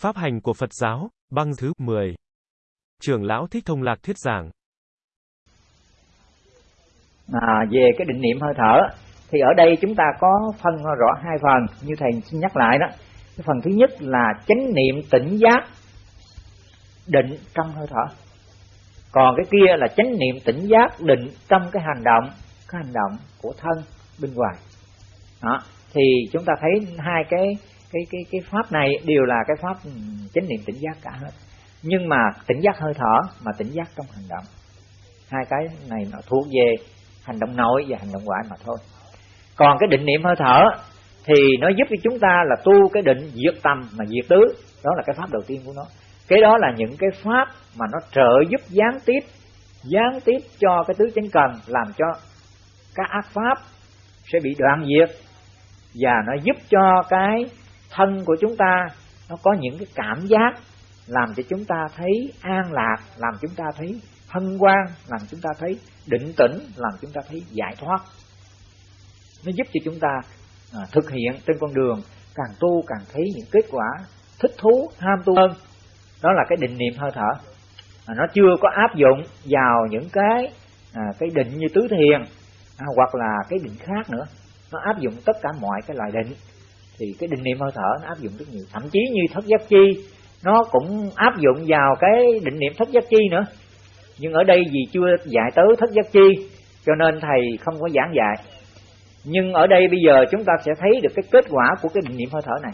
Pháp hành của Phật giáo, băng thứ 10. Trưởng lão Thích Thông Lạc thuyết giảng. À, về cái định niệm hơi thở thì ở đây chúng ta có phân rõ hai phần như thầy xin nhắc lại đó. Cái phần thứ nhất là chánh niệm tỉnh giác định trong hơi thở. Còn cái kia là chánh niệm tỉnh giác định trong cái hành động, cái hành động của thân bên ngoài. Đó, thì chúng ta thấy hai cái cái cái cái pháp này đều là cái pháp chánh niệm tỉnh giác cả hết. Nhưng mà tỉnh giác hơi thở, mà tỉnh giác trong hành động. Hai cái này nó thuộc về hành động nội và hành động ngoại mà thôi. Còn cái định niệm hơi thở thì nó giúp cho chúng ta là tu cái định diệt tâm mà diệt tứ. Đó là cái pháp đầu tiên của nó. Cái đó là những cái pháp mà nó trợ giúp gián tiếp gián tiếp cho cái tứ chánh cần, làm cho các ác pháp sẽ bị đoạn diệt. Và nó giúp cho cái thân của chúng ta nó có những cái cảm giác làm cho chúng ta thấy an lạc làm chúng ta thấy hân hoan làm chúng ta thấy định tĩnh làm chúng ta thấy giải thoát. Nó giúp cho chúng ta à, thực hiện trên con đường càng tu càng thấy những kết quả thích thú ham tu hơn. Đó là cái định niệm hơi thở. À, nó chưa có áp dụng vào những cái à, cái định như tứ thiền à, hoặc là cái định khác nữa. Nó áp dụng tất cả mọi cái loại định thì cái định niệm hơi thở nó áp dụng rất nhiều. Thậm chí như thất giác chi, nó cũng áp dụng vào cái định niệm thất giác chi nữa. Nhưng ở đây vì chưa dạy tới thất giác chi, cho nên thầy không có giảng dạy. Nhưng ở đây bây giờ chúng ta sẽ thấy được cái kết quả của cái định niệm hơi thở này.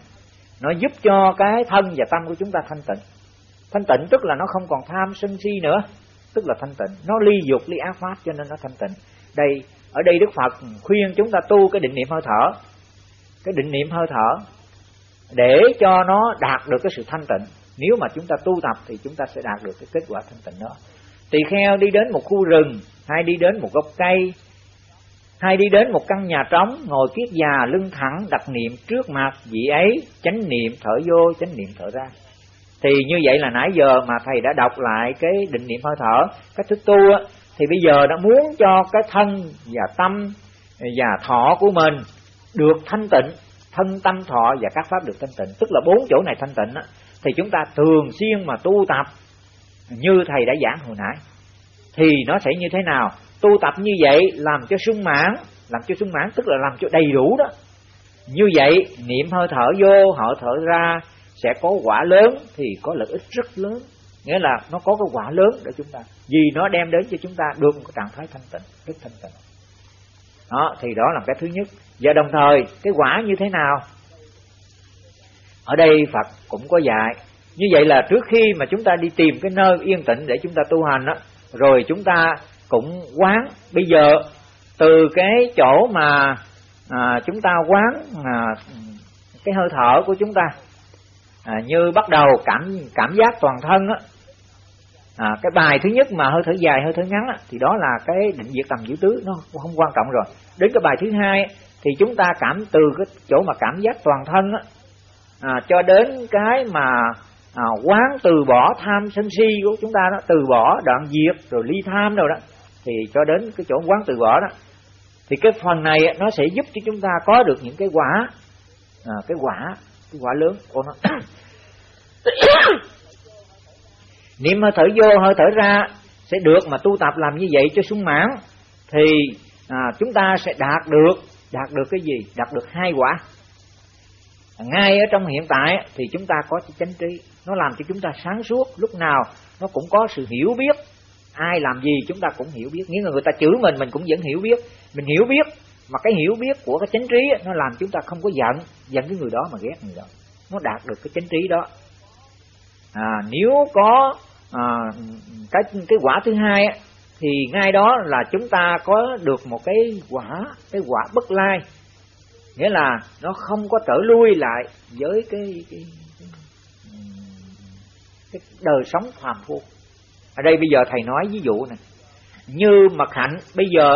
Nó giúp cho cái thân và tâm của chúng ta thanh tịnh. Thanh tịnh tức là nó không còn tham sân si nữa. Tức là thanh tịnh. Nó ly dục, ly ác pháp cho nên nó thanh tịnh. Đây, ở đây đức phật khuyên chúng ta tu cái định niệm hơi thở cái định niệm hơi thở để cho nó đạt được cái sự thanh tịnh. Nếu mà chúng ta tu tập thì chúng ta sẽ đạt được cái kết quả thanh tịnh đó. Tỳ kheo đi đến một khu rừng, hay đi đến một gốc cây, hay đi đến một căn nhà trống, ngồi kiết già lưng thẳng, đặt niệm trước mặt vị ấy, chánh niệm thở vô, chánh niệm thở ra. Thì như vậy là nãy giờ mà thầy đã đọc lại cái định niệm hơi thở, cách thức tu á, thì bây giờ đã muốn cho cái thân và tâm và thọ của mình được thanh tịnh thân tâm thọ và các pháp được thanh tịnh. Tức là bốn chỗ này thanh tịnh á, thì chúng ta thường xuyên mà tu tập như thầy đã giảng hồi nãy. Thì nó sẽ như thế nào? Tu tập như vậy làm cho sung mãn làm cho sung mãn tức là làm cho đầy đủ đó. Như vậy niệm hơi thở vô họ thở ra sẽ có quả lớn thì có lợi ích rất lớn. Nghĩa là nó có cái quả lớn để chúng ta vì nó đem đến cho chúng ta được một trạng thái thanh tịnh rất thanh tịnh. Đó thì đó là cái thứ nhất và đồng thời cái quả như thế nào? Ở đây Phật cũng có dạy như vậy là trước khi mà chúng ta đi tìm cái nơi yên tĩnh để chúng ta tu hành đó rồi chúng ta cũng quán. Bây giờ từ cái chỗ mà à, chúng ta quán à, cái hơi thở của chúng ta à, như bắt đầu cảm cảm giác toàn thân á à, cái bài thứ nhất mà hơi thở dài hơi thở ngắn á, thì đó là cái định diệt tầm giữ tứ nó không quan trọng rồi. Đến cái bài thứ hai thì chúng ta cảm từ cái chỗ mà cảm giác toàn thân á, à, cho đến cái mà à, quán từ bỏ tham sân si của chúng ta đó từ bỏ đoạn diệt rồi ly tham rồi đó thì cho đến cái chỗ quán từ bỏ đó thì cái phần này nó sẽ giúp cho chúng ta có được những cái quả à, cái quả cái quả lớn. Của nó niệm hơi thở vô hơi thở ra sẽ được mà tu tập làm như vậy cho sung mãn thì à, chúng ta sẽ đạt được đạt được cái gì? Đạt được hai quả. Ngay ở trong hiện tại thì chúng ta có chánh trí. Nó làm cho chúng ta sáng suốt. Lúc nào nó cũng có sự hiểu biết. Ai làm gì chúng ta cũng hiểu biết. Nghĩa là người ta chửi mình mình cũng vẫn hiểu biết. Mình hiểu biết mà cái hiểu biết của cái chánh trí nó làm chúng ta không có giận giận cái người đó mà ghét người đó. Nó đạt được cái chánh trí đó. À, nếu có à, cái cái quả thứ hai thì ngay đó là chúng ta có được một cái quả cái quả bất lai. Nghĩa là nó không có trở lui lại với cái cái, cái, cái đời sống phàm phu. Ở đây bây giờ thầy nói ví dụ này như mật hạnh bây giờ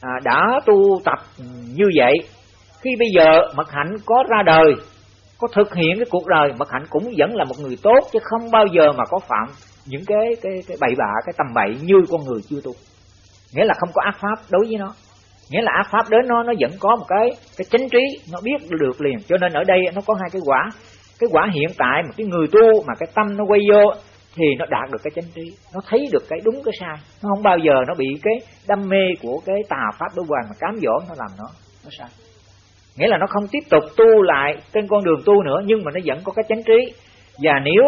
à, đã tu tập như vậy khi bây giờ mật hạnh có ra đời có thực hiện cái cuộc đời mật hạnh cũng vẫn là một người tốt chứ không bao giờ mà có phạm những cái cái cái bậy bạ, cái tầm bậy như con người chưa tu. Nghĩa là không có ác pháp đối với nó. Nghĩa là ác pháp đến nó nó vẫn có một cái cái chánh trí, nó biết được liền. Cho nên ở đây nó có hai cái quả. Cái quả hiện tại mà cái người tu mà cái tâm nó quay vô thì nó đạt được cái chánh trí. Nó thấy được cái đúng, cái sai. Nó không bao giờ nó bị cái đam mê của cái tà pháp đối hoàng mà cám dỗ nó làm nó. Nó sai. Nghĩa là nó không tiếp tục tu lại trên con đường tu nữa, nhưng mà nó vẫn có cái chánh trí. Và nếu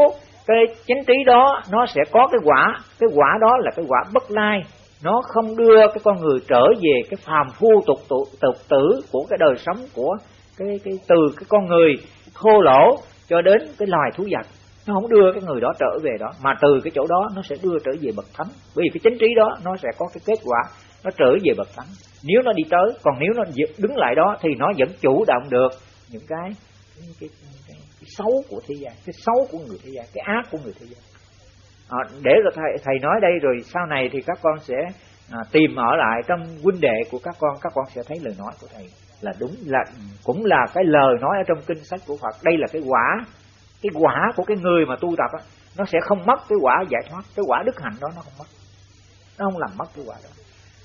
cái chánh trí đó nó sẽ có cái quả. Cái quả đó là cái quả bất lai. Nó không đưa cái con người trở về cái phàm phu tục tục, tục tử của cái đời sống của cái cái từ cái con người thô lỗ cho đến cái loài thú vật. Nó không đưa cái người đó trở về đó mà từ cái chỗ đó nó sẽ đưa trở về bậc thánh. Bởi vì cái chánh trí đó nó sẽ có cái kết quả nó trở về bậc thánh. Nếu nó đi tới còn nếu nó đứng lại đó thì nó vẫn chủ động được những cái những cái xấu của thế gian cái xấu của người thế gian cái ác của người thế gian. À, để rồi thầy thầy nói đây rồi sau này thì các con sẽ à, tìm ở lại trong huynh đệ của các con các con sẽ thấy lời nói của thầy là đúng là cũng là cái lời nói ở trong kinh sách của Phật. Đây là cái quả cái quả của cái người mà tu tập á nó sẽ không mất cái quả giải thoát cái quả đức hạnh đó nó không mất. Nó không làm mất cái quả đó.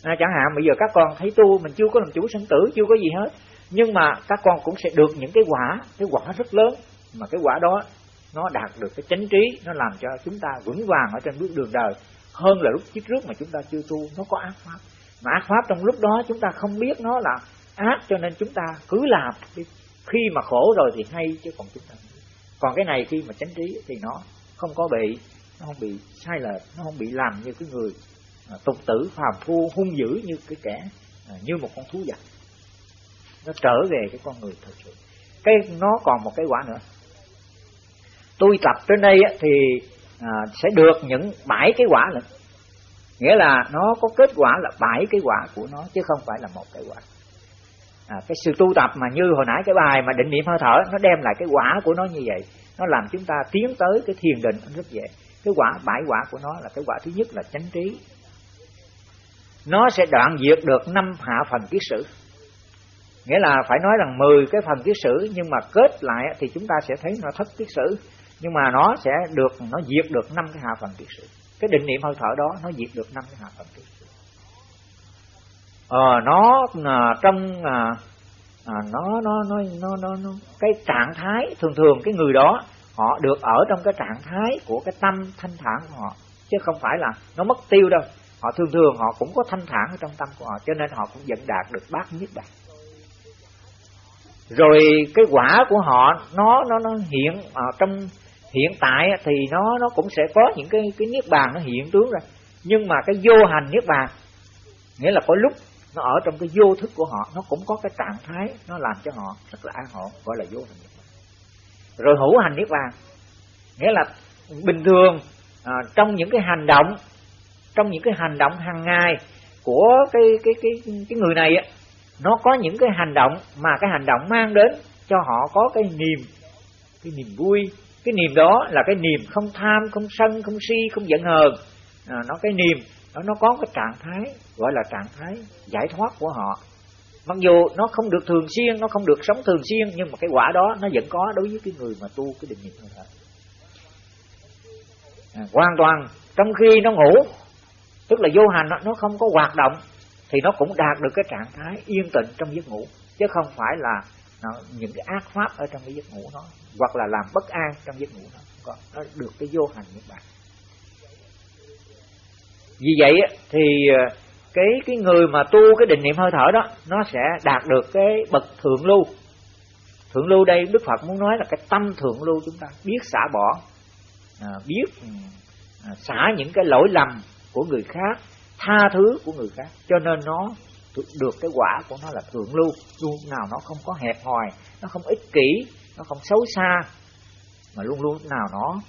À, chẳng hạn bây giờ các con thấy tu mình chưa có làm chủ sinh tử chưa có gì hết nhưng mà các con cũng sẽ được những cái quả cái quả rất lớn mà cái quả đó nó đạt được cái chánh trí nó làm cho chúng ta vững vàng ở trên bước đường đời. Hơn là lúc trước trước mà chúng ta chưa tu nó có ác pháp. Mà ác pháp trong lúc đó chúng ta không biết nó là ác cho nên chúng ta cứ làm. Khi mà khổ rồi thì hay chứ còn chúng ta còn cái này khi mà chánh trí thì nó không có bị nó không bị sai lệch nó không bị làm như cái người à, tục tử phàm phu hung dữ như cái kẻ à, như một con thú vật. Nó trở về cái con người thật sự. Cái nó còn một cái quả nữa tôi tập trên đây thì à, sẽ được những bảy cái quả nữa nghĩa là nó có kết quả là bảy cái quả của nó chứ không phải là một cái quả. À, cái sự tu tập mà như hồi nãy cái bài mà định niệm hơi thở nó đem lại cái quả của nó như vậy. Nó làm chúng ta tiến tới cái thiền định rất dễ. Cái quả bãi quả của nó là cái quả thứ nhất là chánh trí. Nó sẽ đoạn diệt được năm hạ phần kiết sử. Nghĩa là phải nói rằng 10 cái phần kiết sử nhưng mà kết lại thì chúng ta sẽ thấy nó thất kiết sử nhưng mà nó sẽ được nó diệt được năm cái hạ phần kiết sử. Cái định niệm hơi thở đó nó diệt được năm cái hạ phần kiết sử. Ờ, nó à, trong à, à, nó, nó nó nó nó nó cái trạng thái thường thường cái người đó họ được ở trong cái trạng thái của cái tâm thanh thản của họ chứ không phải là nó mất tiêu đâu. Họ thường thường họ cũng có thanh thản ở trong tâm của họ cho nên họ cũng dẫn đạt được bát nhất đạt rồi cái quả của họ nó nó nó hiện ở trong hiện tại thì nó nó cũng sẽ có những cái cái niết bàn nó hiện tướng ra nhưng mà cái vô hành niết bàn nghĩa là có lúc nó ở trong cái vô thức của họ nó cũng có cái trạng thái nó làm cho họ rất là an ổn gọi là vô hành niết bàn. Rồi hữu hành niết bàn nghĩa là bình thường à, trong những cái hành động trong những cái hành động hàng ngày của cái cái cái cái người này á nó có những cái hành động mà cái hành động mang đến cho họ có cái niềm cái niềm vui cái niềm đó là cái niềm không tham không sân không si không giận hờn. À, nó cái niềm nó nó có cái trạng thái gọi là trạng thái giải thoát của họ. Mặc dù nó không được thường xuyên nó không được sống thường xuyên nhưng mà cái quả đó nó vẫn có đối với cái người mà tu cái định niệm hơi thở à, hoàn toàn trong khi nó ngủ tức là vô hành nó không có hoạt động thì nó cũng đạt được cái trạng thái yên tĩnh trong giấc ngủ chứ không phải là nó, những cái ác pháp ở trong cái giấc ngủ nó hoặc là làm bất an trong giấc ngủ nó còn nó được cái vô hành như bạn. Vì vậy thì ờ, cái cái người mà tu cái định niệm hơi thở đó nó sẽ đạt được cái bậc thượng lưu. Thượng lưu đây đức phật muốn nói là cái tâm thượng lưu chúng ta biết xả bỏ à, biết ừ, à, xả những cái lỗi lầm của người khác tha thứ của người khác. Cho nên nó được cái quả của nó là thượng lưu luôn nào nó không có hẹp hòi nó không ích kỷ nó không xấu xa mà luôn luôn nào nó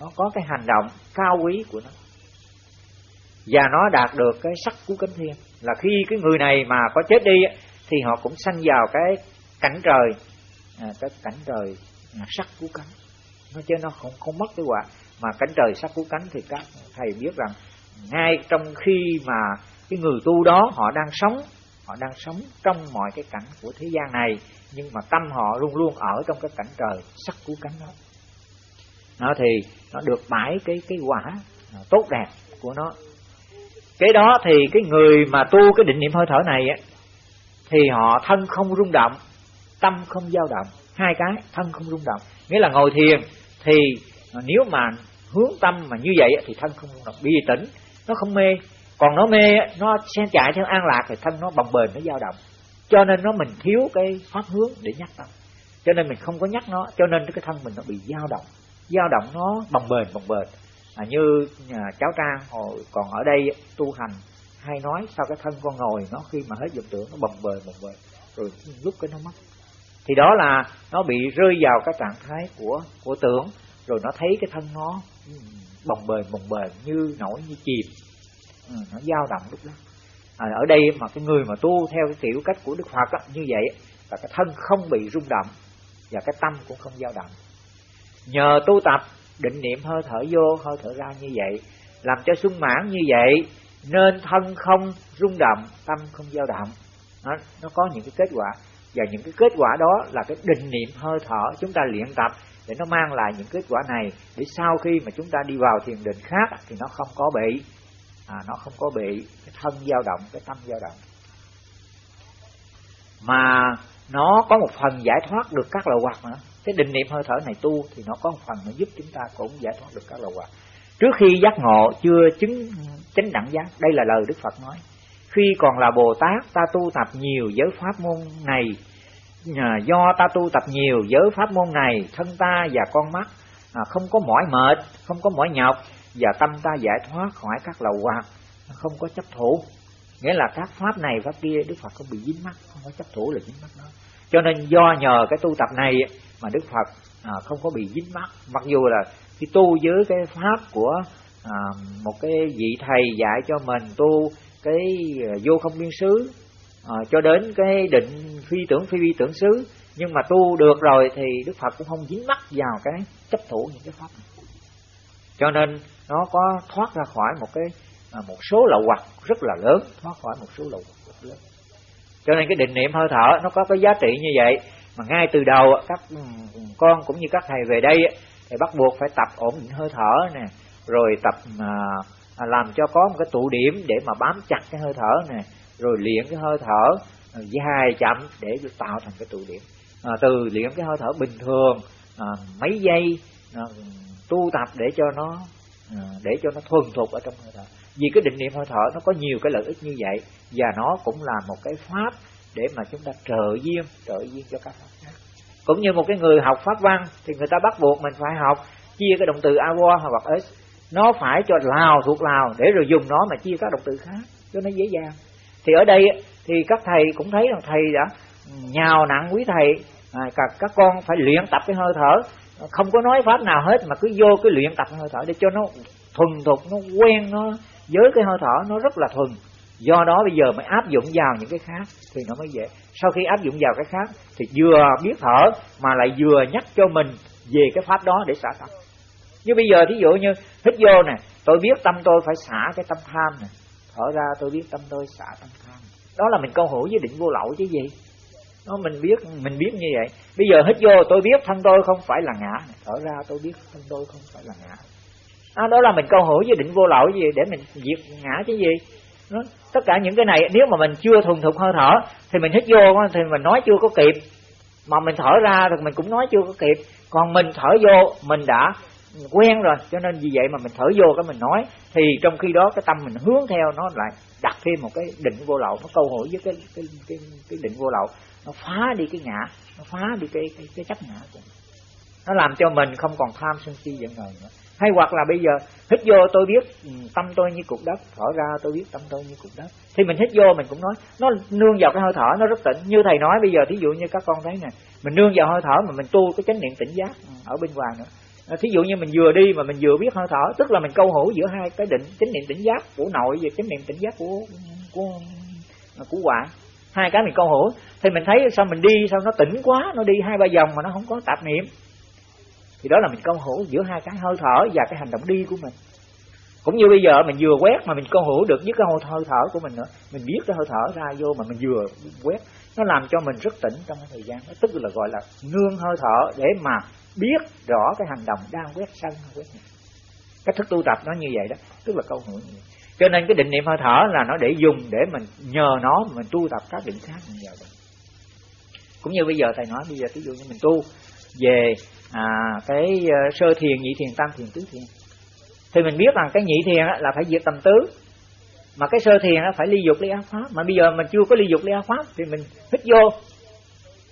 nó có cái hành động cao quý của nó. Và nó đạt được cái sắc của cánh thiên. Là khi cái người này mà có chết đi thì họ cũng sanh vào cái cảnh trời à, cái cảnh trời à, sắc của cánh nó chứ nó không không mất cái quả mà cảnh trời sắc của cánh thì các thầy biết rằng ngay trong khi mà cái người tu đó họ đang sống, họ đang sống trong mọi cái cảnh của thế gian này, nhưng mà tâm họ luôn luôn ở trong cái cảnh trời, sắc của cánh đó. Nó thì nó được mãi cái cái quả à, tốt đẹp của nó. Cái đó thì cái người mà tu cái định niệm hơi thở này á, thì họ thân không rung động, tâm không dao động. Hai cái, thân không rung động. Nghĩa là ngồi thiền thì nếu mà hướng tâm mà như vậy thì thân không rung động. Bị tỉnh nó không mê còn nó mê nó xen chạy theo an lạc thì thân nó bồng bềnh nó dao động. Cho nên nó mình thiếu cái pháp hướng để nhắc tâm. Cho nên mình không có nhắc nó cho nên cái thân mình nó bị dao động. Dao động nó bồng bềnh bồng bềnh. À, như à, cháu trang hồi còn ở đây tu hành hay nói sao cái thân con ngồi nó khi mà hết dụng tưởng nó bồng bềnh bồng bềnh. Rồi lúc cái nó mất. Thì đó là nó bị rơi vào cái trạng thái của của tưởng rồi nó thấy cái thân nó ừ, bồng bềnh bồng bềnh như nổi như chìm ừ, nó dao động lúc đó. À, ở đây mà cái người mà tu theo cái kiểu cách của đức phật á, như vậy là cái thân không bị rung động và cái tâm cũng không dao động. Nhờ tu tập định niệm hơi thở vô hơi thở ra như vậy làm cho sung mãn như vậy nên thân không rung động tâm không dao động. Nó, nó có những cái kết quả. Và những cái kết quả đó là cái định niệm hơi thở chúng ta luyện tập để nó mang lại những kết quả này để sau khi mà chúng ta đi vào thiền định khác thì nó không có bị à, nó không có bị cái thân dao động cái tâm dao động. Mà nó có một phần giải thoát được các lậu hoặc nữa. Cái định niệm hơi thở này tu thì nó có một phần nó giúp chúng ta cũng giải thoát được các lậu hoặc trước khi giác ngộ chưa chứng chánh đẳng giác đây là lời đức phật nói. Khi còn là bồ tát ta tu tập nhiều giới pháp môn này. Do ta tu tập nhiều giới pháp môn này thân ta và con mắt à, không có mỏi mệt không có mỏi nhọc và tâm ta giải thoát khỏi các lầu hoặc không có chấp thủ. Nghĩa là các pháp này pháp kia đức phật không bị dính mắc không có chấp thủ là dính mắc đó. Cho nên do nhờ cái tu tập này mà đức phật à, không có bị dính mắc. Mặc dù là khi tu với cái pháp của à, một cái vị thầy dạy cho mình tu cái à, vô không biên xứ à, cho đến cái định phi tưởng phi vi tưởng xứ nhưng mà tu được rồi thì đức phật cũng không dính mắc vào cái chấp thủ những cái pháp này cho nên nó có thoát ra khỏi một cái à, một số lậu hoặc rất là lớn thoát khỏi một số lậu hoặc rất lớn. Cho nên cái định niệm hơi thở nó có cái giá trị như vậy mà ngay từ đầu các ừ, con cũng như các thầy về đây thì bắt buộc phải tập ổn định hơi thở nè rồi tập à, à, làm cho có một cái tụ điểm để mà bám chặt cái hơi thở nè rồi luyện cái hơi thở à, dài chậm để tạo thành cái tụ điểm. À, từ luyện cái hơi thở bình thường à, mấy giây à, tu tập để cho nó à, để cho nó thuần thục ở trong hơi thở vì cái định niệm hơi thở nó có nhiều cái lợi ích như vậy và nó cũng là một cái pháp để mà chúng ta trợ duyên trợ duyên cho các pháp khác. Cũng như một cái người học pháp văn thì người ta bắt buộc mình phải học chia cái động từ avo hoặc s nó phải cho lào thuộc lào để rồi dùng nó mà chia các động từ khác cho nó dễ dàng. Thì ở đây thì các thầy cũng thấy rằng thầy đã nhào nặng quý thầy à, các, các con phải luyện tập cái hơi thở không có nói pháp nào hết, mà cứ vô cái luyện tập hơi thở để cho nó thuần thục, nó quen, nó với cái hơi thở nó rất là thuần. Do đó bây giờ mới áp dụng vào những cái khác thì nó mới dễ. Sau khi áp dụng vào cái khác thì vừa biết thở mà lại vừa nhắc cho mình về cái pháp đó để xả tâm. Như bây giờ thí dụ như hít vô nè, tôi biết tâm tôi phải xả cái tâm tham nè. Thở ra tôi biết tâm tôi xả tâm tham. Đó là mình câu hữu với định vô lậu chứ gì nó mình biết mình biết như vậy. Bây giờ hít vô tôi biết thân tôi không phải là ngã. Thở ra tôi biết thân tôi không phải là ngã. Đó, đó là mình câu hữu với định vô lậu gì để mình diệt ngã chứ gì. Đó. tất cả những cái này nếu mà mình chưa thuần thục hơi thở thì mình hít vô thì mình nói chưa có kịp. Mà mình thở ra thì mình cũng nói chưa có kịp. Còn mình thở vô mình đã quen rồi cho nên vì vậy mà mình thở vô cái mình nói. Thì trong khi đó cái tâm mình hướng theo nó lại đặt thêm một cái định vô lậu nó câu hỏi với cái cái cái, cái định vô lậu. Nó phá đi cái ngã nó phá đi cái cái, cái chấp ngã của mình. Nó làm cho mình không còn tham sân si giận hờn nữa. Hay hoặc là bây giờ hít vô tôi biết ừ, tâm tôi như cục đất thở ra tôi biết tâm tôi như cục đất. Thì mình hít vô mình cũng nói nó nương vào cái hơi thở nó rất tỉnh, như thầy nói bây giờ thí dụ như các con thấy nè mình nương vào hơi thở mà mình tu cái chánh niệm tỉnh giác ở bên ngoài nữa. À, thí dụ như mình vừa đi mà mình vừa biết hơi thở, tức là mình câu hữu giữa hai cái định chánh niệm tỉnh giác của nội và chánh niệm tỉnh giác của của của quả. Hai cái mình câu hữu, thì mình thấy sao mình đi, sao nó tỉnh quá, nó đi hai ba vòng mà nó không có tạp niệm. Thì đó là mình câu hữu giữa hai cái hơi thở và cái hành động đi của mình. Cũng như bây giờ mình vừa quét mà mình câu hữu được với cái hơi thở của mình nữa, mình biết cái hơi thở ra vô mà mình vừa quét, nó làm cho mình rất tỉnh trong cái thời gian đó. Tức là gọi là nương hơi thở để mà biết rõ cái hành động đang quét sân quét nhà. Cách thức tu tập nó như vậy đó tức là câu hỏi. như vậy cho nên cái định niệm hơi thở là nó để dùng để mình nhờ nó mình tu tập các định khác mình vào cũng như bây giờ thầy nói bây giờ ví dụ như mình tu về à, cái ờ, sơ thiền nhị thiền tam thiền tứ thiền. Thì mình biết rằng cái nhị thiền là phải diệt tầm tứ. Mà cái sơ thiền phải ly dục ly ác pháp mà bây giờ mình chưa có ly dục ly ác pháp thì mình hít vô.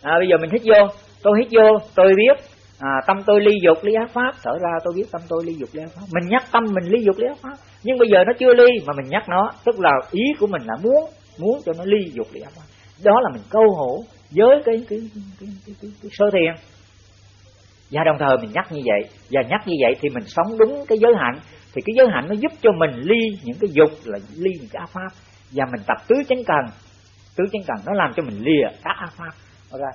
À, bây giờ mình hít vô tôi hít vô tôi biết à, tâm tôi ly dục ly ác pháp. Sở ra tôi biết tâm tôi ly dục ly ác pháp. Mình nhắc tâm mình ly dục ly ác pháp. Nhưng bây giờ nó chưa ly mà mình nhắc nó. Tức là ý của mình là muốn muốn cho nó ly dục ly ác pháp. Đó là mình câu hổ với cái cái cái, cái, cái, cái, cái sơ thiền. Và đồng thời mình nhắc như vậy. Và nhắc như vậy thì mình sống đúng cái giới hạnh. Thì cái giới hạnh nó giúp cho mình ly những cái dục là ly những cái ác pháp. Và mình tập tứ chánh cần. Tứ chánh cần nó làm cho mình lìa các ác pháp. Ra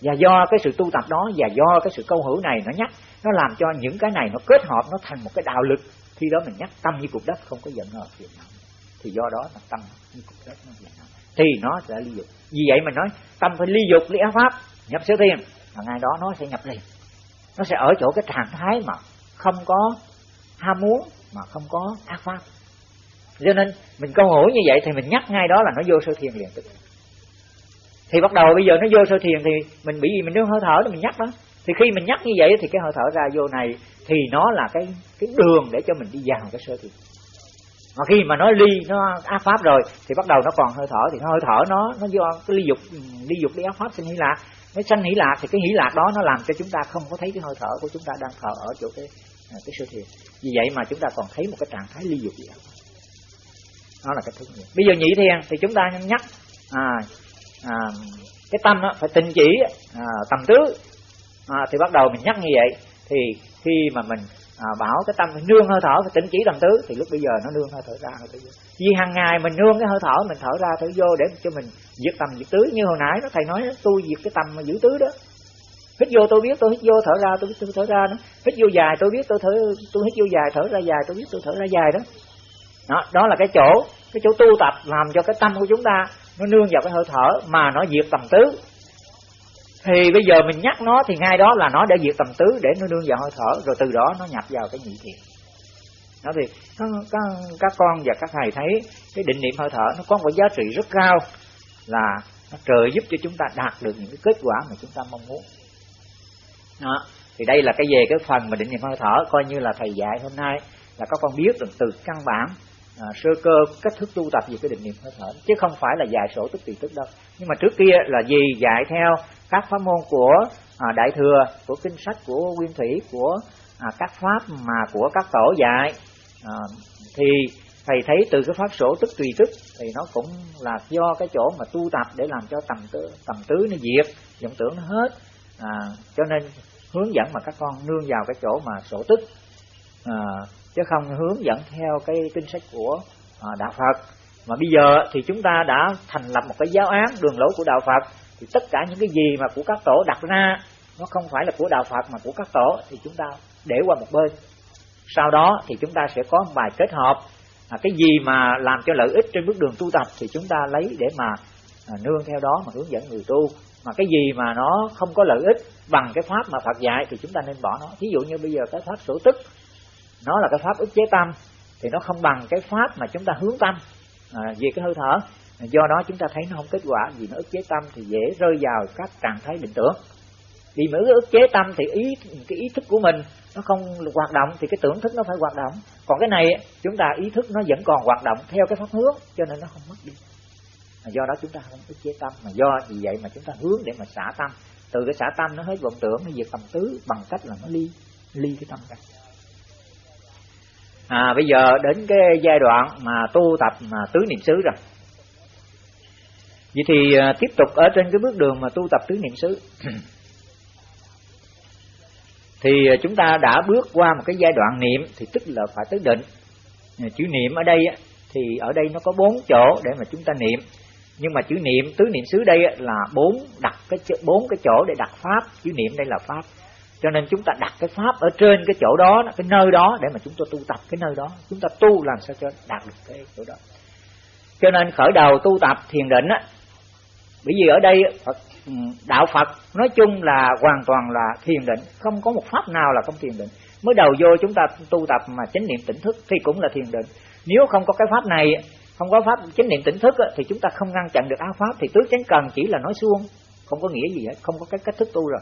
và do cái sự tu tập đó và do cái sự câu hữu này nó nhắc, nó làm cho những cái này nó kết hợp, nó thành một cái đạo lực. Khi đó mình nhắc tâm như cục đất không có giận hờn phiền não. Thì do đó là tâm như cục đất nó phiền não thì nó sẽ ly dục. Vì vậy mình nói, tâm phải ly dục, ly áo pháp. Nhập sở thiên. Và ngay đó nó sẽ nhập liền. Nó sẽ ở chỗ cái trạng thái mà không có ham muốn, mà không có ác pháp. Cho nên mình câu hỏi như vậy thì mình nhắc ngay đó là nó vô sơ thiền liền. tức thì bắt đầu bây giờ nó vô sơ thiền thì mình bị gì mình đứng hơi thở thì mình nhắc đó. Thì khi mình nhắc như vậy thì cái hơi thở ra vô này thì nó là cái cái đường để cho mình đi vào cái sơ thiền. Mà khi mà nó ly nó áp pháp rồi thì bắt đầu nó còn hơi thở thì nó hơi thở nó nó do cái ly dục ly dục ly áp pháp sinh hỷ lạc. Nó sanh hỷ lạc thì cái hỷ lạc đó nó làm cho chúng ta không có thấy cái hơi thở của chúng ta đang thở ở chỗ cái à, cái sơ thiền. Vì vậy mà chúng ta còn thấy một cái trạng thái ly dục đó là cái thứ nhất bây giờ nhị thiền thì chúng ta nhắc à, à, cái tâm đó, phải tình chỉ à, tầm tứ. À, thì bắt đầu mình nhắc như vậy. Thì khi mà mình à, bảo cái tâm mình nương hơi thở phải tỉnh chỉ tầm tứ thì lúc bây giờ nó nương hơi thở ra hơi thở vô. Vì hàng ngày mình nương cái hơi thở mình thở ra thở vô để cho mình diệt tầm diệt tứ. Như hồi nãy nó thầy nói tôi diệt cái tầm mà giữ tứ đó. Hít vô tôi biết tôi hít vô thở ra tôi biết tôi thở ra đó. Hít vô dài tôi biết tôi thở tôi hít vô dài thở ra dài tôi biết tôi thở ra dài đó. Đó đó là cái chỗ cái chỗ tu tập làm cho cái tâm của chúng ta nó nương vào cái hơi thở mà nó diệt tầm tứ. Thì bây giờ mình nhắc nó thì ngay đó là nó đã diệt tầm tứ để nó nương vào hơi thở rồi từ đó nó nhập vào cái nhị thiền đó thì các, các, các con và các thầy thấy cái định niệm hơi thở nó có một giá trị rất cao là nó trợ giúp cho chúng ta đạt được những cái kết quả mà chúng ta mong muốn. Đó. thì đây là cái về cái phần mà định niệm hơi thở coi như là thầy dạy hôm nay là các con biết được từ căn bản à, sơ cơ cách thức tu tập về cái định niệm hơi thở chứ không phải là dạy sổ tức tùy tức đâu. Nhưng mà trước kia là gì? Dạy theo các pháp môn của à, đại thừa của kinh sách của nguyên thủy của à, các pháp mà của các tổ dạy. À, thì thầy thấy từ cái pháp sổ tức tùy tức thì nó cũng là do cái chỗ mà tu tập để làm cho tầm tứ tầm tứ nó diệt vọng tưởng nó hết. À, cho nên hướng dẫn mà các con nương vào cái chỗ mà sổ tức. À, chứ không hướng dẫn theo cái kinh sách của à, đạo Phật. Mà bây giờ thì chúng ta đã thành lập một cái giáo án đường lối của đạo Phật thì tất cả những cái gì mà của các tổ đặt ra nó không phải là của đạo Phật mà của các tổ thì chúng ta để qua một bên. Sau đó thì chúng ta sẽ có một bài kết hợp à, cái gì mà làm cho lợi ích trên bước đường tu tập thì chúng ta lấy để mà à, nương theo đó mà hướng dẫn người tu. Mà cái gì mà nó không có lợi ích bằng cái pháp mà Phật dạy thì chúng ta nên bỏ nó. Ví dụ như bây giờ cái pháp sổ tức nó là cái pháp ức chế tâm thì nó không bằng cái pháp mà chúng ta hướng tâm à, về cái hơi thở. Do đó chúng ta thấy nó không kết quả vì nó ức chế tâm thì dễ rơi vào các trạng thái định tưởng. Vì mà ức chế tâm thì ý cái ý thức của mình nó không hoạt động thì cái tưởng thức nó phải hoạt động. Còn cái này chúng ta ý thức nó vẫn còn hoạt động theo cái pháp hướng cho nên nó không mất đi. Do đó chúng ta không ức chế tâm mà do vì vậy mà chúng ta hướng để mà xả tâm. Từ cái xả tâm nó hết vọng tưởng nó diệt tầm tứ bằng cách là nó ly ly cái tâm ra à, bây giờ đến cái giai đoạn mà tu tập mà tứ niệm xứ rồi. Vậy thì à, tiếp tục ở trên cái bước đường mà tu tập tứ niệm xứ. Thì à, chúng ta đã bước qua một cái giai đoạn niệm thì tức là phải tới định. À, chữ niệm ở đây thì ở đây nó có bốn chỗ để mà chúng ta niệm. Nhưng mà chữ niệm tứ niệm xứ đây là bốn đặt cái bốn cái chỗ để đặt pháp. Chữ niệm đây là pháp cho nên chúng ta đặt cái pháp ở trên cái chỗ đó cái nơi đó để mà chúng ta tu tập cái nơi đó. Chúng ta tu làm sao cho đạt được cái chỗ đó. Cho nên khởi đầu tu tập thiền định á bởi vì ở đây Phật, ừ, đạo Phật nói chung là hoàn toàn là thiền định không có một pháp nào là không thiền định. Mới đầu vô chúng ta tu tập mà chánh niệm tỉnh thức thì cũng là thiền định. Nếu không có cái pháp này không có pháp chánh niệm tỉnh thức thì chúng ta không ngăn chặn được áo pháp. Thì tứ chánh cần chỉ là nói suông không có nghĩa gì hết không có cái cách thức tu rồi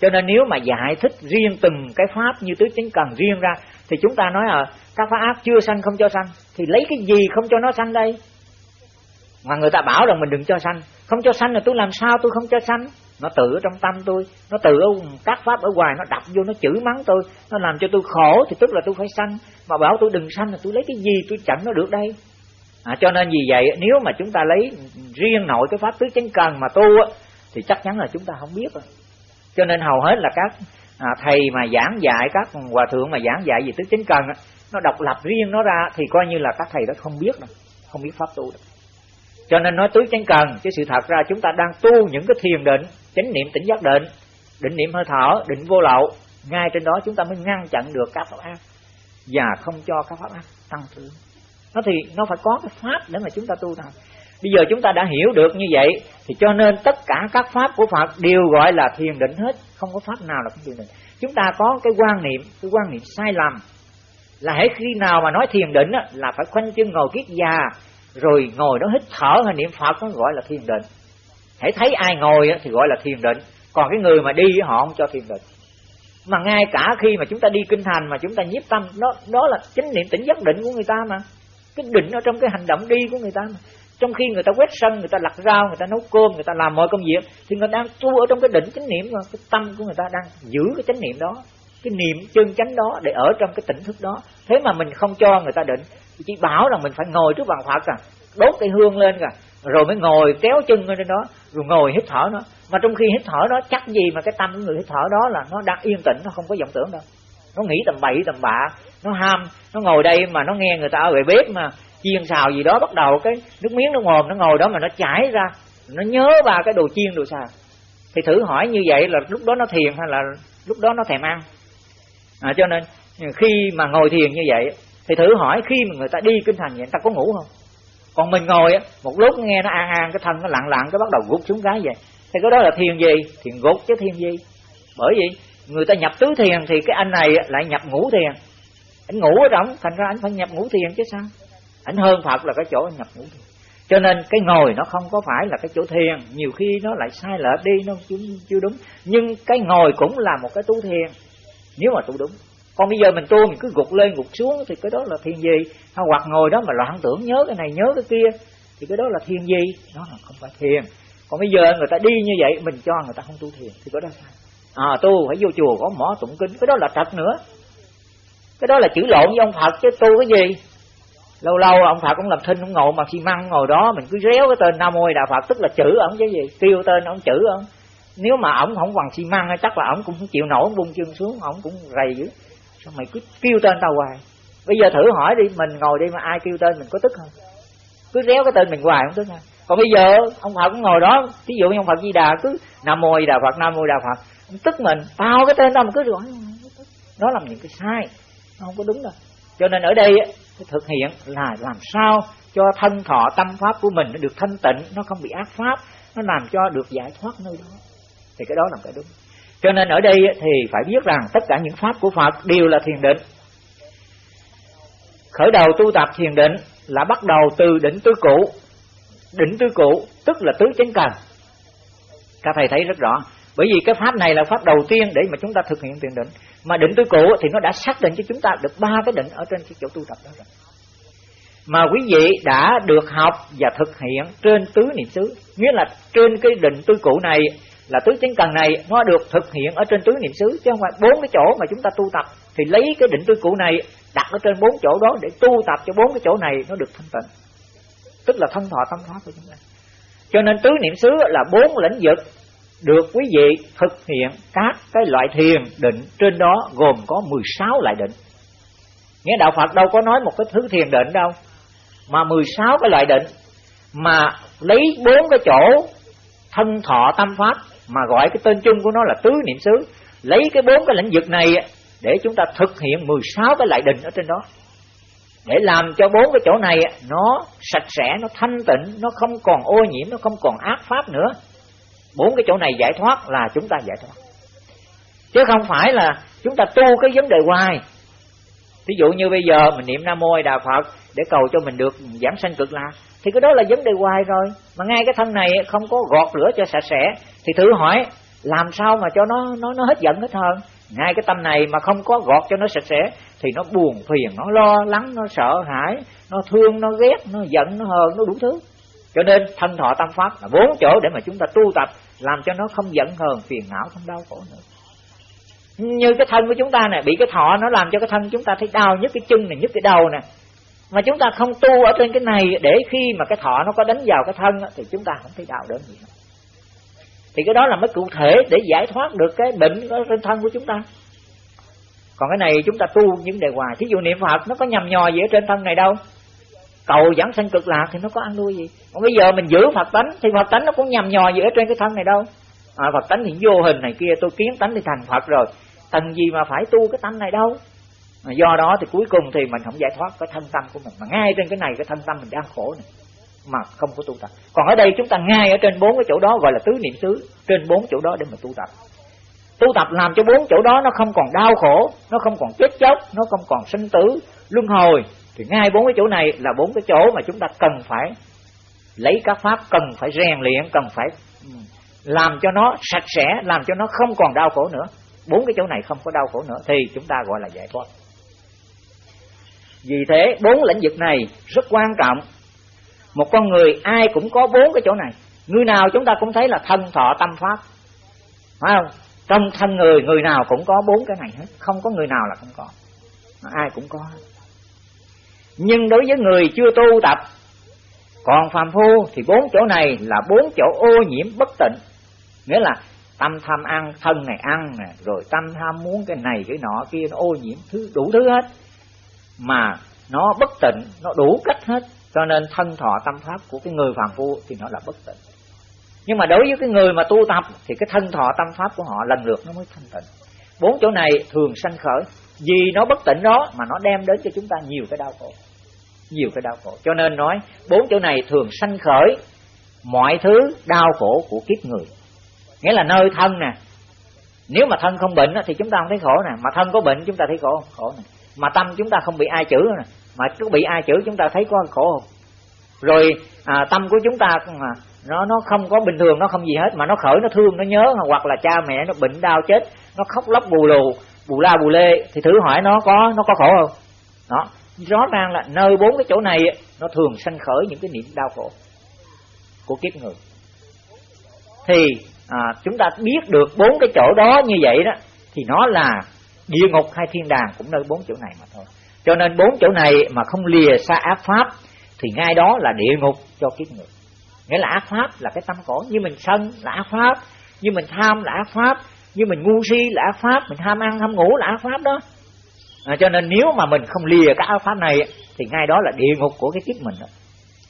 cho nên nếu mà giải thích riêng từng cái pháp như tứ chánh cần riêng ra thì chúng ta nói à các pháp ác chưa sanh không cho sanh thì lấy cái gì không cho nó sanh đây? Mà người ta bảo rằng mình đừng cho sanh. Không cho sanh là tôi làm sao tôi không cho sanh? Nó tự ở trong tâm tôi nó tự ở các pháp ở ngoài nó đập vô nó chửi mắng tôi nó làm cho tôi khổ thì tức là tôi phải sanh. Mà bảo tôi đừng sanh là tôi lấy cái gì tôi chẳng nó được đây? À, cho nên vì vậy nếu mà chúng ta lấy riêng nội cái pháp tứ chánh cần mà tu á, thì chắc chắn là chúng ta không biết rồi cho nên hầu hết là các à, thầy mà giảng dạy các hòa thượng mà giảng dạy về tứ chánh cần á, nó độc lập riêng nó ra thì coi như là các thầy đó không biết đâu không biết pháp tu đâu. Cho nên nói tứ chánh cần chứ sự thật ra chúng ta đang tu những cái thiền định chánh niệm tỉnh giác định định niệm hơi thở định vô lậu ngay trên đó chúng ta mới ngăn chặn được các pháp ác và không cho các pháp ác tăng trưởng. Nó thì nó phải có cái pháp để mà chúng ta tu thành bây giờ chúng ta đã hiểu được như vậy thì cho nên tất cả các pháp của Phật đều gọi là thiền định hết. Không có pháp nào là không thiền định. Chúng ta có cái quan niệm cái quan niệm sai lầm là hễ khi nào mà nói thiền định á, là phải khoanh chân ngồi kiết già rồi ngồi đó hít thở hay niệm Phật nó gọi là thiền định. Hãy thấy ai ngồi á, thì gọi là thiền định. Còn cái người mà đi họ không cho thiền định. Mà ngay cả khi mà chúng ta đi kinh thành mà chúng ta nhiếp tâm đó đó là chính niệm tỉnh giác định của người ta mà. Cái định ở trong cái hành động đi của người ta mà trong khi người ta quét sân, người ta lặt rau, người ta nấu cơm, người ta làm mọi công việc, thì người ta đang tu ở trong cái định chánh niệm mà cái tâm của người ta đang giữ cái chánh niệm đó, cái niệm chân chánh đó để ở trong cái tỉnh thức đó. Thế mà mình không cho người ta định chỉ bảo là mình phải ngồi trước bàn phật à đốt cây hương lên cả rồi mới ngồi kéo chân lên đó, rồi ngồi hít thở nó. Mà trong khi hít thở đó, chắc gì mà cái tâm của người hít thở đó là nó đang yên tĩnh, nó không có vọng tưởng đâu. Nó nghĩ tầm bậy tầm bạ, nó ham, nó ngồi đây mà nó nghe người ta ở về bếp mà chiên xào gì đó bắt đầu cái nước miếng nó mồm nó ngồi đó mà nó chảy ra. Nó nhớ ba cái đồ chiên đồ xào. Thì thử hỏi như vậy là lúc đó nó thiền hay là lúc đó nó thèm ăn? À, cho nên khi mà ngồi thiền như vậy thì thử hỏi khi mà người ta đi kinh thành vậy người ta có ngủ không? Còn mình ngồi á một lúc nghe nó an an cái thân nó lặng lặng cái bắt đầu gục xuống cái vậy. Thì cái đó là thiền gì? Thiền gục chứ thiền gì? Bởi vì người ta nhập tứ thiền thì cái anh này lại nhập ngũ thiền. Anh ngủ ở trong thành ra anh phải nhập ngũ thiền chứ sao? Ảnh hơn phật là cái chỗ nhập ngũ thiền cho nên cái ngồi nó không có phải là cái chỗ thiền. Nhiều khi nó lại sai lệch đi nó chưa, chưa đúng. Nhưng cái ngồi cũng là một cái tu thiền nếu mà tu đúng. Còn bây giờ mình tu mình cứ gục lên gục xuống thì cái đó là thiền gì? Hoặc ngồi đó mà loạn tưởng nhớ cái này nhớ cái kia thì cái đó là thiền gì? Nó là không phải thiền. Còn bây giờ người ta đi như vậy mình cho người ta không tu thiền thì có đó sao à tu phải vô chùa có mỏ tụng kinh cái đó là trật nữa. Cái đó là chữ lộn với ông phật chứ tu cái gì? Lâu lâu ông phật cũng làm thinh cũng ngồi mà xi măng ngồi đó, mình cứ réo cái tên nam mô đà phật, tức là chữ ổng chứ gì? Kêu tên ông chữ ông. Nếu mà ổng không bằng xi măng chắc là ổng cũng không chịu nổi buông bung chân xuống ổng cũng rầy dữ. Sao mày cứ kêu tên tao hoài? Bây giờ thử hỏi đi, mình ngồi đi mà ai kêu tên mình có tức không? Cứ réo cái tên mình hoài không tức không còn bây giờ, ông phật cũng ngồi đó ví dụ như ông phật di đà cứ nam mô di đà phật, nam mô đà phật, ông tức mình, tao cái tên tao mà cứ gọi, nó làm những cái sai, nó không có đúng đâu. Cho nên ở đây thực hiện là làm sao cho thân thọ tâm pháp của mình nó được thanh tịnh, nó không bị ác pháp, nó làm cho được giải thoát nơi đó. Thì cái đó là cái đúng. Cho nên ở đây thì phải biết rằng tất cả những pháp của Phật đều là thiền định. Khởi đầu tu tập thiền định là bắt đầu từ định tứ cụ định tứ cụ tức là tứ chánh cần. Các thầy thấy rất rõ bởi vì cái pháp này là pháp đầu tiên để mà chúng ta thực hiện thiền định. Mà định tứ cụ thì nó đã xác định cho chúng ta được ba cái định ở trên cái chỗ tu tập đó rồi. Mà quý vị đã được học và thực hiện trên tứ niệm xứ. Nghĩa là trên cái định tứ cụ này là tứ chánh cần này, nó được thực hiện ở trên tứ niệm xứ. Chứ không phải bốn cái chỗ mà chúng ta tu tập. Thì lấy cái định tứ cụ này, đặt ở trên bốn chỗ đó để tu tập cho bốn cái chỗ này, nó được thanh tịnh. Tức là thân thọ tâm pháp của chúng ta. Cho nên tứ niệm xứ là bốn lĩnh vực được quý vị thực hiện các cái loại thiền định trên đó gồm có 16 loại định. Nghĩa đạo Phật đâu có nói một cái thứ thiền định đâu, mà 16 cái loại định, mà lấy bốn cái chỗ thân thọ tâm pháp, mà gọi cái tên chung của nó là tứ niệm xứ, lấy cái bốn cái lĩnh vực này để chúng ta thực hiện 16 cái loại định ở trên đó. Để làm cho bốn cái chỗ này nó sạch sẽ, nó thanh tịnh, nó không còn ô nhiễm, nó không còn ác pháp nữa bốn cái chỗ này giải thoát là chúng ta giải thoát. Chứ không phải là chúng ta tu cái vấn đề hoài. Ví dụ như bây giờ mình niệm nam mô đà phật để cầu cho mình được giảm sanh cực lạc, thì cái đó là vấn đề hoài rồi. Mà ngay cái thân này không có gọt rửa cho sạch sẽ, thì thử hỏi, làm sao mà cho nó nó nó hết giận hết hơn ngay cái tâm này mà không có gọt cho nó sạch sẽ, thì nó buồn phiền, nó lo lắng, nó sợ hãi, nó thương, nó ghét, nó giận, nó hờn, nó đủ thứ. Cho nên thân thọ tâm pháp là bốn chỗ để mà chúng ta tu tập làm cho nó không giận hờn, phiền não, không đau khổ nữa. Như cái thân của chúng ta này bị cái thọ nó làm cho cái thân chúng ta thấy đau nhất cái chân này nhất cái đầu nè. Mà chúng ta không tu ở trên cái này, để khi mà cái thọ nó có đánh vào cái thân thì chúng ta không thấy đau đớn gì nữa. Thì cái đó là mới cụ thể để giải thoát được cái bệnh ở trên thân của chúng ta. Còn cái này chúng ta tu những đề hoài. Thí dụ niệm phật, nó có nhầm nhò gì ở trên thân này đâu cầu dẫn sanh cực lạc thì nó có ăn nuôi gì? Còn bây giờ mình giữ phật tánh thì phật tánh nó cũng nhầm nhò gì ở trên cái thân này đâu. À, phật tánh thì vô hình này kia tôi kiến tánh thì thành phật rồi. Cần gì mà phải tu cái tánh này đâu? Mà do đó thì cuối cùng thì mình không giải thoát cái thân tâm của mình. Mà ngay trên cái này cái thân tâm mình đang khổ này mà không có tu tập. Còn ở đây chúng ta ngay ở trên bốn cái chỗ đó gọi là tứ niệm xứ trên bốn chỗ đó để mà tu tập. Tu tập làm cho bốn chỗ đó nó không còn đau khổ nó không còn chết chóc nó không còn sinh tử luân hồi thì ngay bốn cái chỗ này là bốn cái chỗ mà chúng ta cần phải lấy các pháp, cần phải rèn luyện, cần phải ừ, làm cho nó sạch sẽ, làm cho nó không còn đau khổ nữa. Bốn cái chỗ này không có đau khổ nữa thì chúng ta gọi là giải thoát. Vì thế, bốn lĩnh vực này rất quan trọng. Một con người ai cũng có bốn cái chỗ này. Người nào chúng ta cũng thấy là thân, thọ, tâm, pháp. Phải không? Trong thân người người nào cũng có bốn cái này hết. Không có người nào là không có. Ai cũng có nhưng đối với người chưa tu tập, còn phàm phu thì bốn chỗ này là bốn chỗ ô nhiễm bất tịnh. Nghĩa là tâm tham ăn, thân này ăn rồi tâm tham muốn cái này cái nọ kia, nó ô nhiễm thứ, đủ thứ hết. Mà nó bất tịnh, nó đủ cách hết. Cho nên thân thọ tâm pháp của cái người phàm phu thì nó là bất tịnh. Nhưng mà đối với cái người mà tu tập thì cái thân thọ tâm pháp của họ lần lượt nó mới thanh tịnh. Bốn chỗ này thường sanh khởi vì nó bất tịnh đó mà nó đem đến cho chúng ta nhiều cái đau khổ nhiều cái đau khổ. Cho nên nói bốn chỗ này thường sanh khởi mọi thứ đau khổ của kiếp người. Nghĩa là nơi thân nè. Nếu mà thân không bệnh thì chúng ta không thấy khổ nè. Mà thân có bệnh chúng ta thấy khổ khổ nè. Mà tâm chúng ta không bị ai chữ nè. Mà cứ bị ai chữ chúng ta thấy có khổ không? Rồi à, tâm của chúng ta mà nó nó không có bình thường nó không gì hết. Mà nó khởi nó thương nó nhớ. Hoặc là cha mẹ nó bệnh đau chết nó khóc lóc bù lù bù la bù lê thì thử hỏi nó có nó có khổ không? Đó rõ ràng là nơi bốn cái chỗ này nó thường sanh khởi những cái niệm đau khổ của kiếp người. Thì à, chúng ta biết được bốn cái chỗ đó như vậy đó thì nó là địa ngục hay thiên đàng cũng nơi bốn chỗ này mà thôi. Cho nên bốn chỗ này mà không lìa xa ác pháp thì ngay đó là địa ngục cho kiếp người. Nghĩa là ác pháp là cái tâm cổ như mình sân là ác pháp như mình tham là ác pháp như mình ngu si là ác pháp mình tham ăn tham ngủ là ác pháp đó à, cho nên nếu mà mình không lìa cái ác pháp này thì ngay đó là địa ngục của cái kiếp mình đó.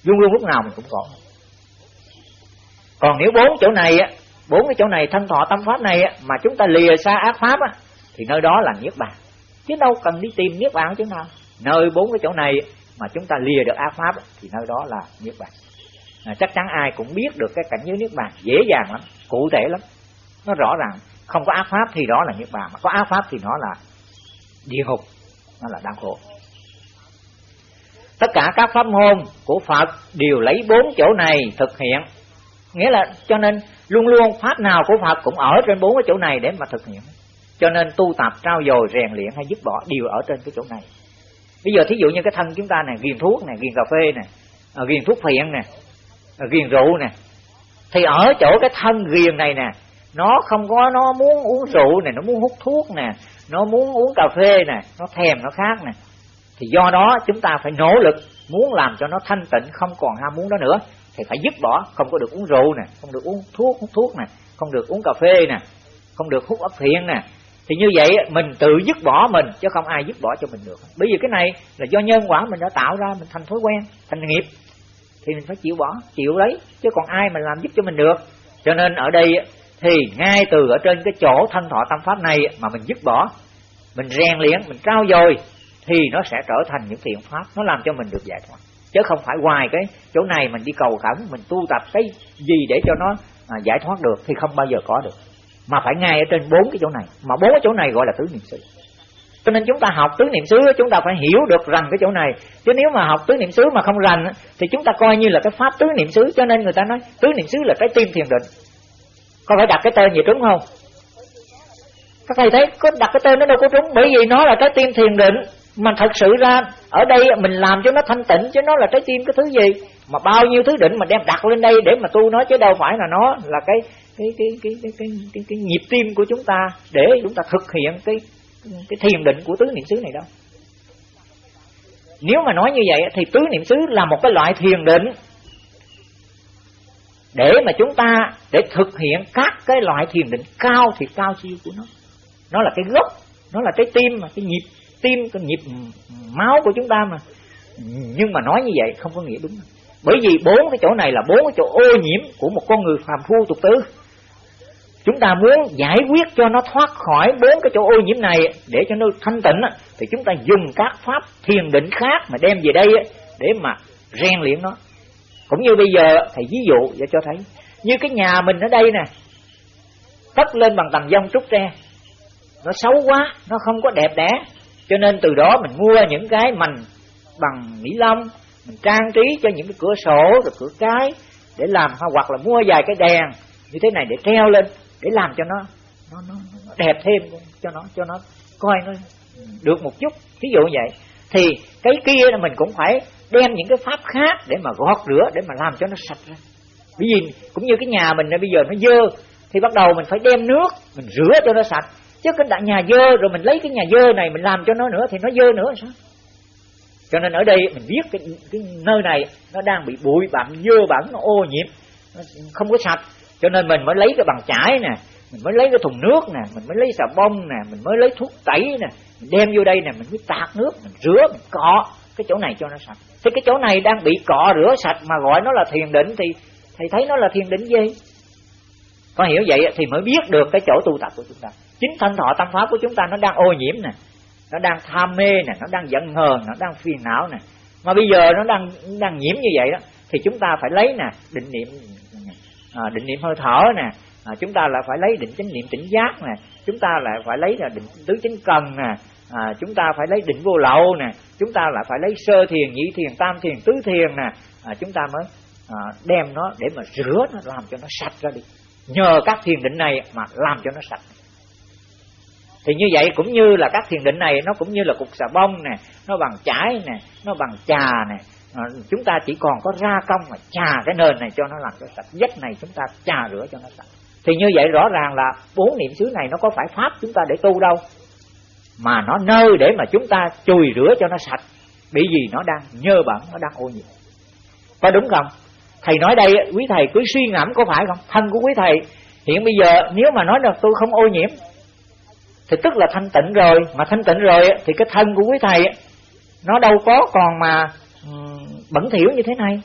luôn luôn lúc nào mình cũng có còn nếu bốn chỗ này bốn cái chỗ này thân thọ tâm pháp này mà chúng ta lìa xa ác pháp thì nơi đó là niết bàn. Chứ đâu cần đi tìm niết bàn chứ nào. Nơi bốn cái chỗ này mà chúng ta lìa được ác pháp thì nơi đó là niết bàn. À, chắc chắn ai cũng biết được cái cảnh giới niết bàn dễ dàng lắm cụ thể lắm. Nó rõ ràng không có ác pháp thì đó là niết bàn mà có ác pháp thì nó là địa ngục, nó là đau khổ. Tất cả các pháp môn của Phật đều lấy bốn chỗ này thực hiện. Nghĩa là cho nên luôn luôn pháp nào của Phật cũng ở trên bốn cái chỗ này để mà thực hiện. Cho nên tu tập, trao dồi, rèn luyện hay dứt bỏ đều ở trên cái chỗ này. Bây giờ thí dụ như cái thân chúng ta này, ghiền thuốc này, ghiền cà phê này à, ghiền thuốc phiện nè à, ghiền rượu nè thì ở chỗ cái thân ghiền này nè nó không có, nó muốn uống rượu này, nó muốn hút thuốc nè, nó muốn uống cà phê nè, nó thèm, nó khác nè. Thì do đó chúng ta phải nỗ lực, muốn làm cho nó thanh tịnh, không còn ham muốn đó nữa. Thì phải dứt bỏ, không có được uống rượu nè, không được uống thuốc, hút thuốc nè, không được uống cà phê nè, không được hút ấp thiện nè. Thì như vậy, mình tự dứt bỏ mình, chứ không ai dứt bỏ cho mình được. Bởi vì cái này là do nhân quả mình đã tạo ra, mình thành thói quen, thành nghiệp. Thì mình phải chịu bỏ, chịu lấy, chứ còn ai mà làm giúp cho mình được. Cho nên ở đây thì ngay từ ở trên cái chỗ thân thọ tâm pháp này mà mình dứt bỏ mình rèn luyện mình trao dồi thì nó sẽ trở thành những thiện pháp nó làm cho mình được giải thoát. Chứ không phải hoài cái chỗ này mình đi cầu khẩn mình tu tập cái gì để cho nó à, giải thoát được thì không bao giờ có được. Mà phải ngay ở trên bốn cái chỗ này mà bốn cái chỗ này gọi là tứ niệm xứ. Cho nên chúng ta học tứ niệm xứ chúng ta phải hiểu được rằng cái chỗ này. Chứ nếu mà học tứ niệm xứ mà không rành thì chúng ta coi như là cái pháp tứ niệm xứ. Cho nên người ta nói tứ niệm xứ là cái tim thiền định có phải đặt cái tên gì trúng không? Các thầy thấy có đặt cái tên nó đâu có trúng bởi vì nó là trái tim thiền định. Mà thật sự ra ở đây mình làm cho nó thanh tịnh chứ nó là trái tim cái thứ gì? Mà bao nhiêu thứ định mà đem đặt lên đây để mà tu nó chứ đâu phải là nó là cái cái cái cái cái cái, cái, cái nhịp tim của chúng ta để chúng ta thực hiện cái cái thiền định của tứ niệm xứ này đâu. Nếu mà nói như vậy thì tứ niệm xứ là một cái loại thiền định để mà chúng ta để thực hiện các cái loại thiền định cao thì cao siêu của nó. Nó là cái gốc, nó là cái tim mà, cái nhịp, tim, cái nhịp máu của chúng ta mà. Nhưng mà nói như vậy không có nghĩa đúng. Bởi vì bốn cái chỗ này là bốn cái chỗ ô nhiễm của một con người phàm phu tục tử. Chúng ta muốn giải quyết cho nó thoát khỏi bốn cái chỗ ô nhiễm này để cho nó thanh tịnh thì chúng ta dùng các pháp thiền định khác mà đem về đây để mà rèn luyện nó. Cũng như bây giờ, thầy ví dụ để cho thấy như cái nhà mình ở đây nè cất lên bằng tầng dông trúc tre. Nó xấu quá nó không có đẹp đẽ. Cho nên từ đó mình mua những cái mành bằng mỹ lông mình trang trí cho những cái cửa sổ rồi cửa cái để làm hoặc là mua vài cái đèn như thế này để treo lên để làm cho nó nó, nó, nó đẹp thêm cho nó cho nó coi nó được một chút. Ví dụ vậy. Thì cái kia là mình cũng phải đem những cái pháp khác để mà gọt rửa để mà làm cho nó sạch ra bởi vì cũng như cái nhà mình bây giờ nó dơ thì bắt đầu mình phải đem nước mình rửa cho nó sạch. Chứ cái đại nhà dơ rồi mình lấy cái nhà dơ này mình làm cho nó nữa thì nó dơ nữa sao? Cho nên ở đây mình biết cái, cái nơi này nó đang bị bụi bặm dơ bẩn nó ô nhiễm nó không có sạch. Cho nên mình mới lấy cái bằng chải nè mình mới lấy cái thùng nước nè mình mới lấy xà bông nè mình mới lấy thuốc tẩy nè mình đem vô đây nè mình mới tạt nước mình rửa mình cọ cái chỗ này cho nó sạch. Thì cái chỗ này đang bị cọ rửa sạch mà gọi nó là thiền định thì thì thấy nó là thiền định gì? Có hiểu vậy thì mới biết được cái chỗ tu tập của chúng ta. Chính thân thọ tâm pháp của chúng ta nó đang ô nhiễm nè nó đang tham mê nè nó đang giận hờn nó đang phiền não nè. Mà bây giờ nó đang đang nhiễm như vậy đó thì chúng ta phải lấy nè định niệm à, định niệm hơi thở nè. À, chúng ta lại phải lấy định chánh niệm tỉnh giác nè. Chúng ta lại phải lấy là định tứ chánh cần nè. À, chúng ta phải lấy định vô lậu nè. Chúng ta lại phải lấy sơ thiền nhị thiền tam thiền tứ thiền nè. À, chúng ta mới à, đem nó để mà rửa nó làm cho nó sạch ra đi. Nhờ các thiền định này mà làm cho nó sạch. Thì như vậy cũng như là các thiền định này nó cũng như là cục xà bông nè nó bằng chải nè nó bằng trà nè. À, chúng ta chỉ còn có ra công mà trà cái nền này cho nó làm cho sạch vách này chúng ta trà rửa cho nó sạch. Thì như vậy rõ ràng là bốn niệm xứ này nó có phải pháp chúng ta để tu đâu mà nó nơi để mà chúng ta chùi rửa cho nó sạch. Bởi vì nó đang nhơ bẩn nó đang ô nhiễm. Có đúng không? Thầy nói đây, quý thầy cứ suy ngẫm có phải không? Thân của quý thầy, hiện bây giờ nếu mà nói là tôi không ô nhiễm, thì tức là thanh tịnh rồi. Mà thanh tịnh rồi thì cái thân của quý thầy nó đâu có còn mà ừ, bẩn thỉu như thế này.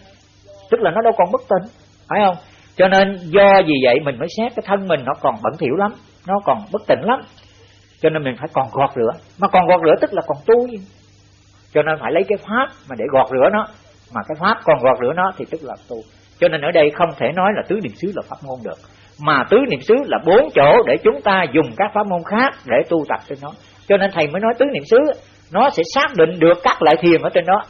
Tức là nó đâu còn bất tịnh phải không? Cho nên do vì vậy mình mới xét cái thân mình nó còn bẩn thỉu lắm, nó còn bất tịnh lắm. Cho nên mình phải còn gọt rửa. Mà còn gọt rửa tức là còn tu gì cho nên phải lấy cái pháp mà để gọt rửa nó mà cái pháp còn gọt rửa nó thì tức là tu. Cho nên ở đây không thể nói là tứ niệm xứ là pháp môn được. Mà tứ niệm xứ là bốn chỗ để chúng ta dùng các pháp môn khác để tu tập trên nó. Cho nên thầy mới nói tứ niệm xứ, nó sẽ xác định được các loại thiền ở trên đó.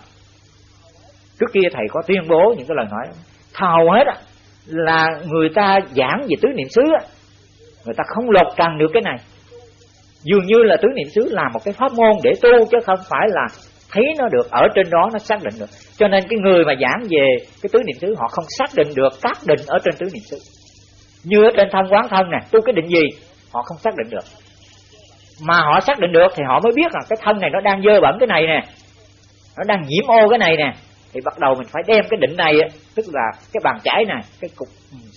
Trước kia thầy có tuyên bố những cái lời nói thầu hết là người ta giảng về tứ niệm xứ người ta không lột trần được cái này. Dường như là tứ niệm xứ là một cái pháp môn để tu chứ không phải là thấy nó được ở trên đó nó xác định được. Cho nên cái người mà giảng về cái tứ niệm xứ họ không xác định được các định ở trên tứ niệm xứ. Như ở trên thân quán thân nè tu cái định gì họ không xác định được. Mà họ xác định được thì họ mới biết là cái thân này nó đang dơ bẩn cái này nè nó đang nhiễm ô cái này nè. Thì bắt đầu mình phải đem cái định này tức là cái bàn chải này cái cục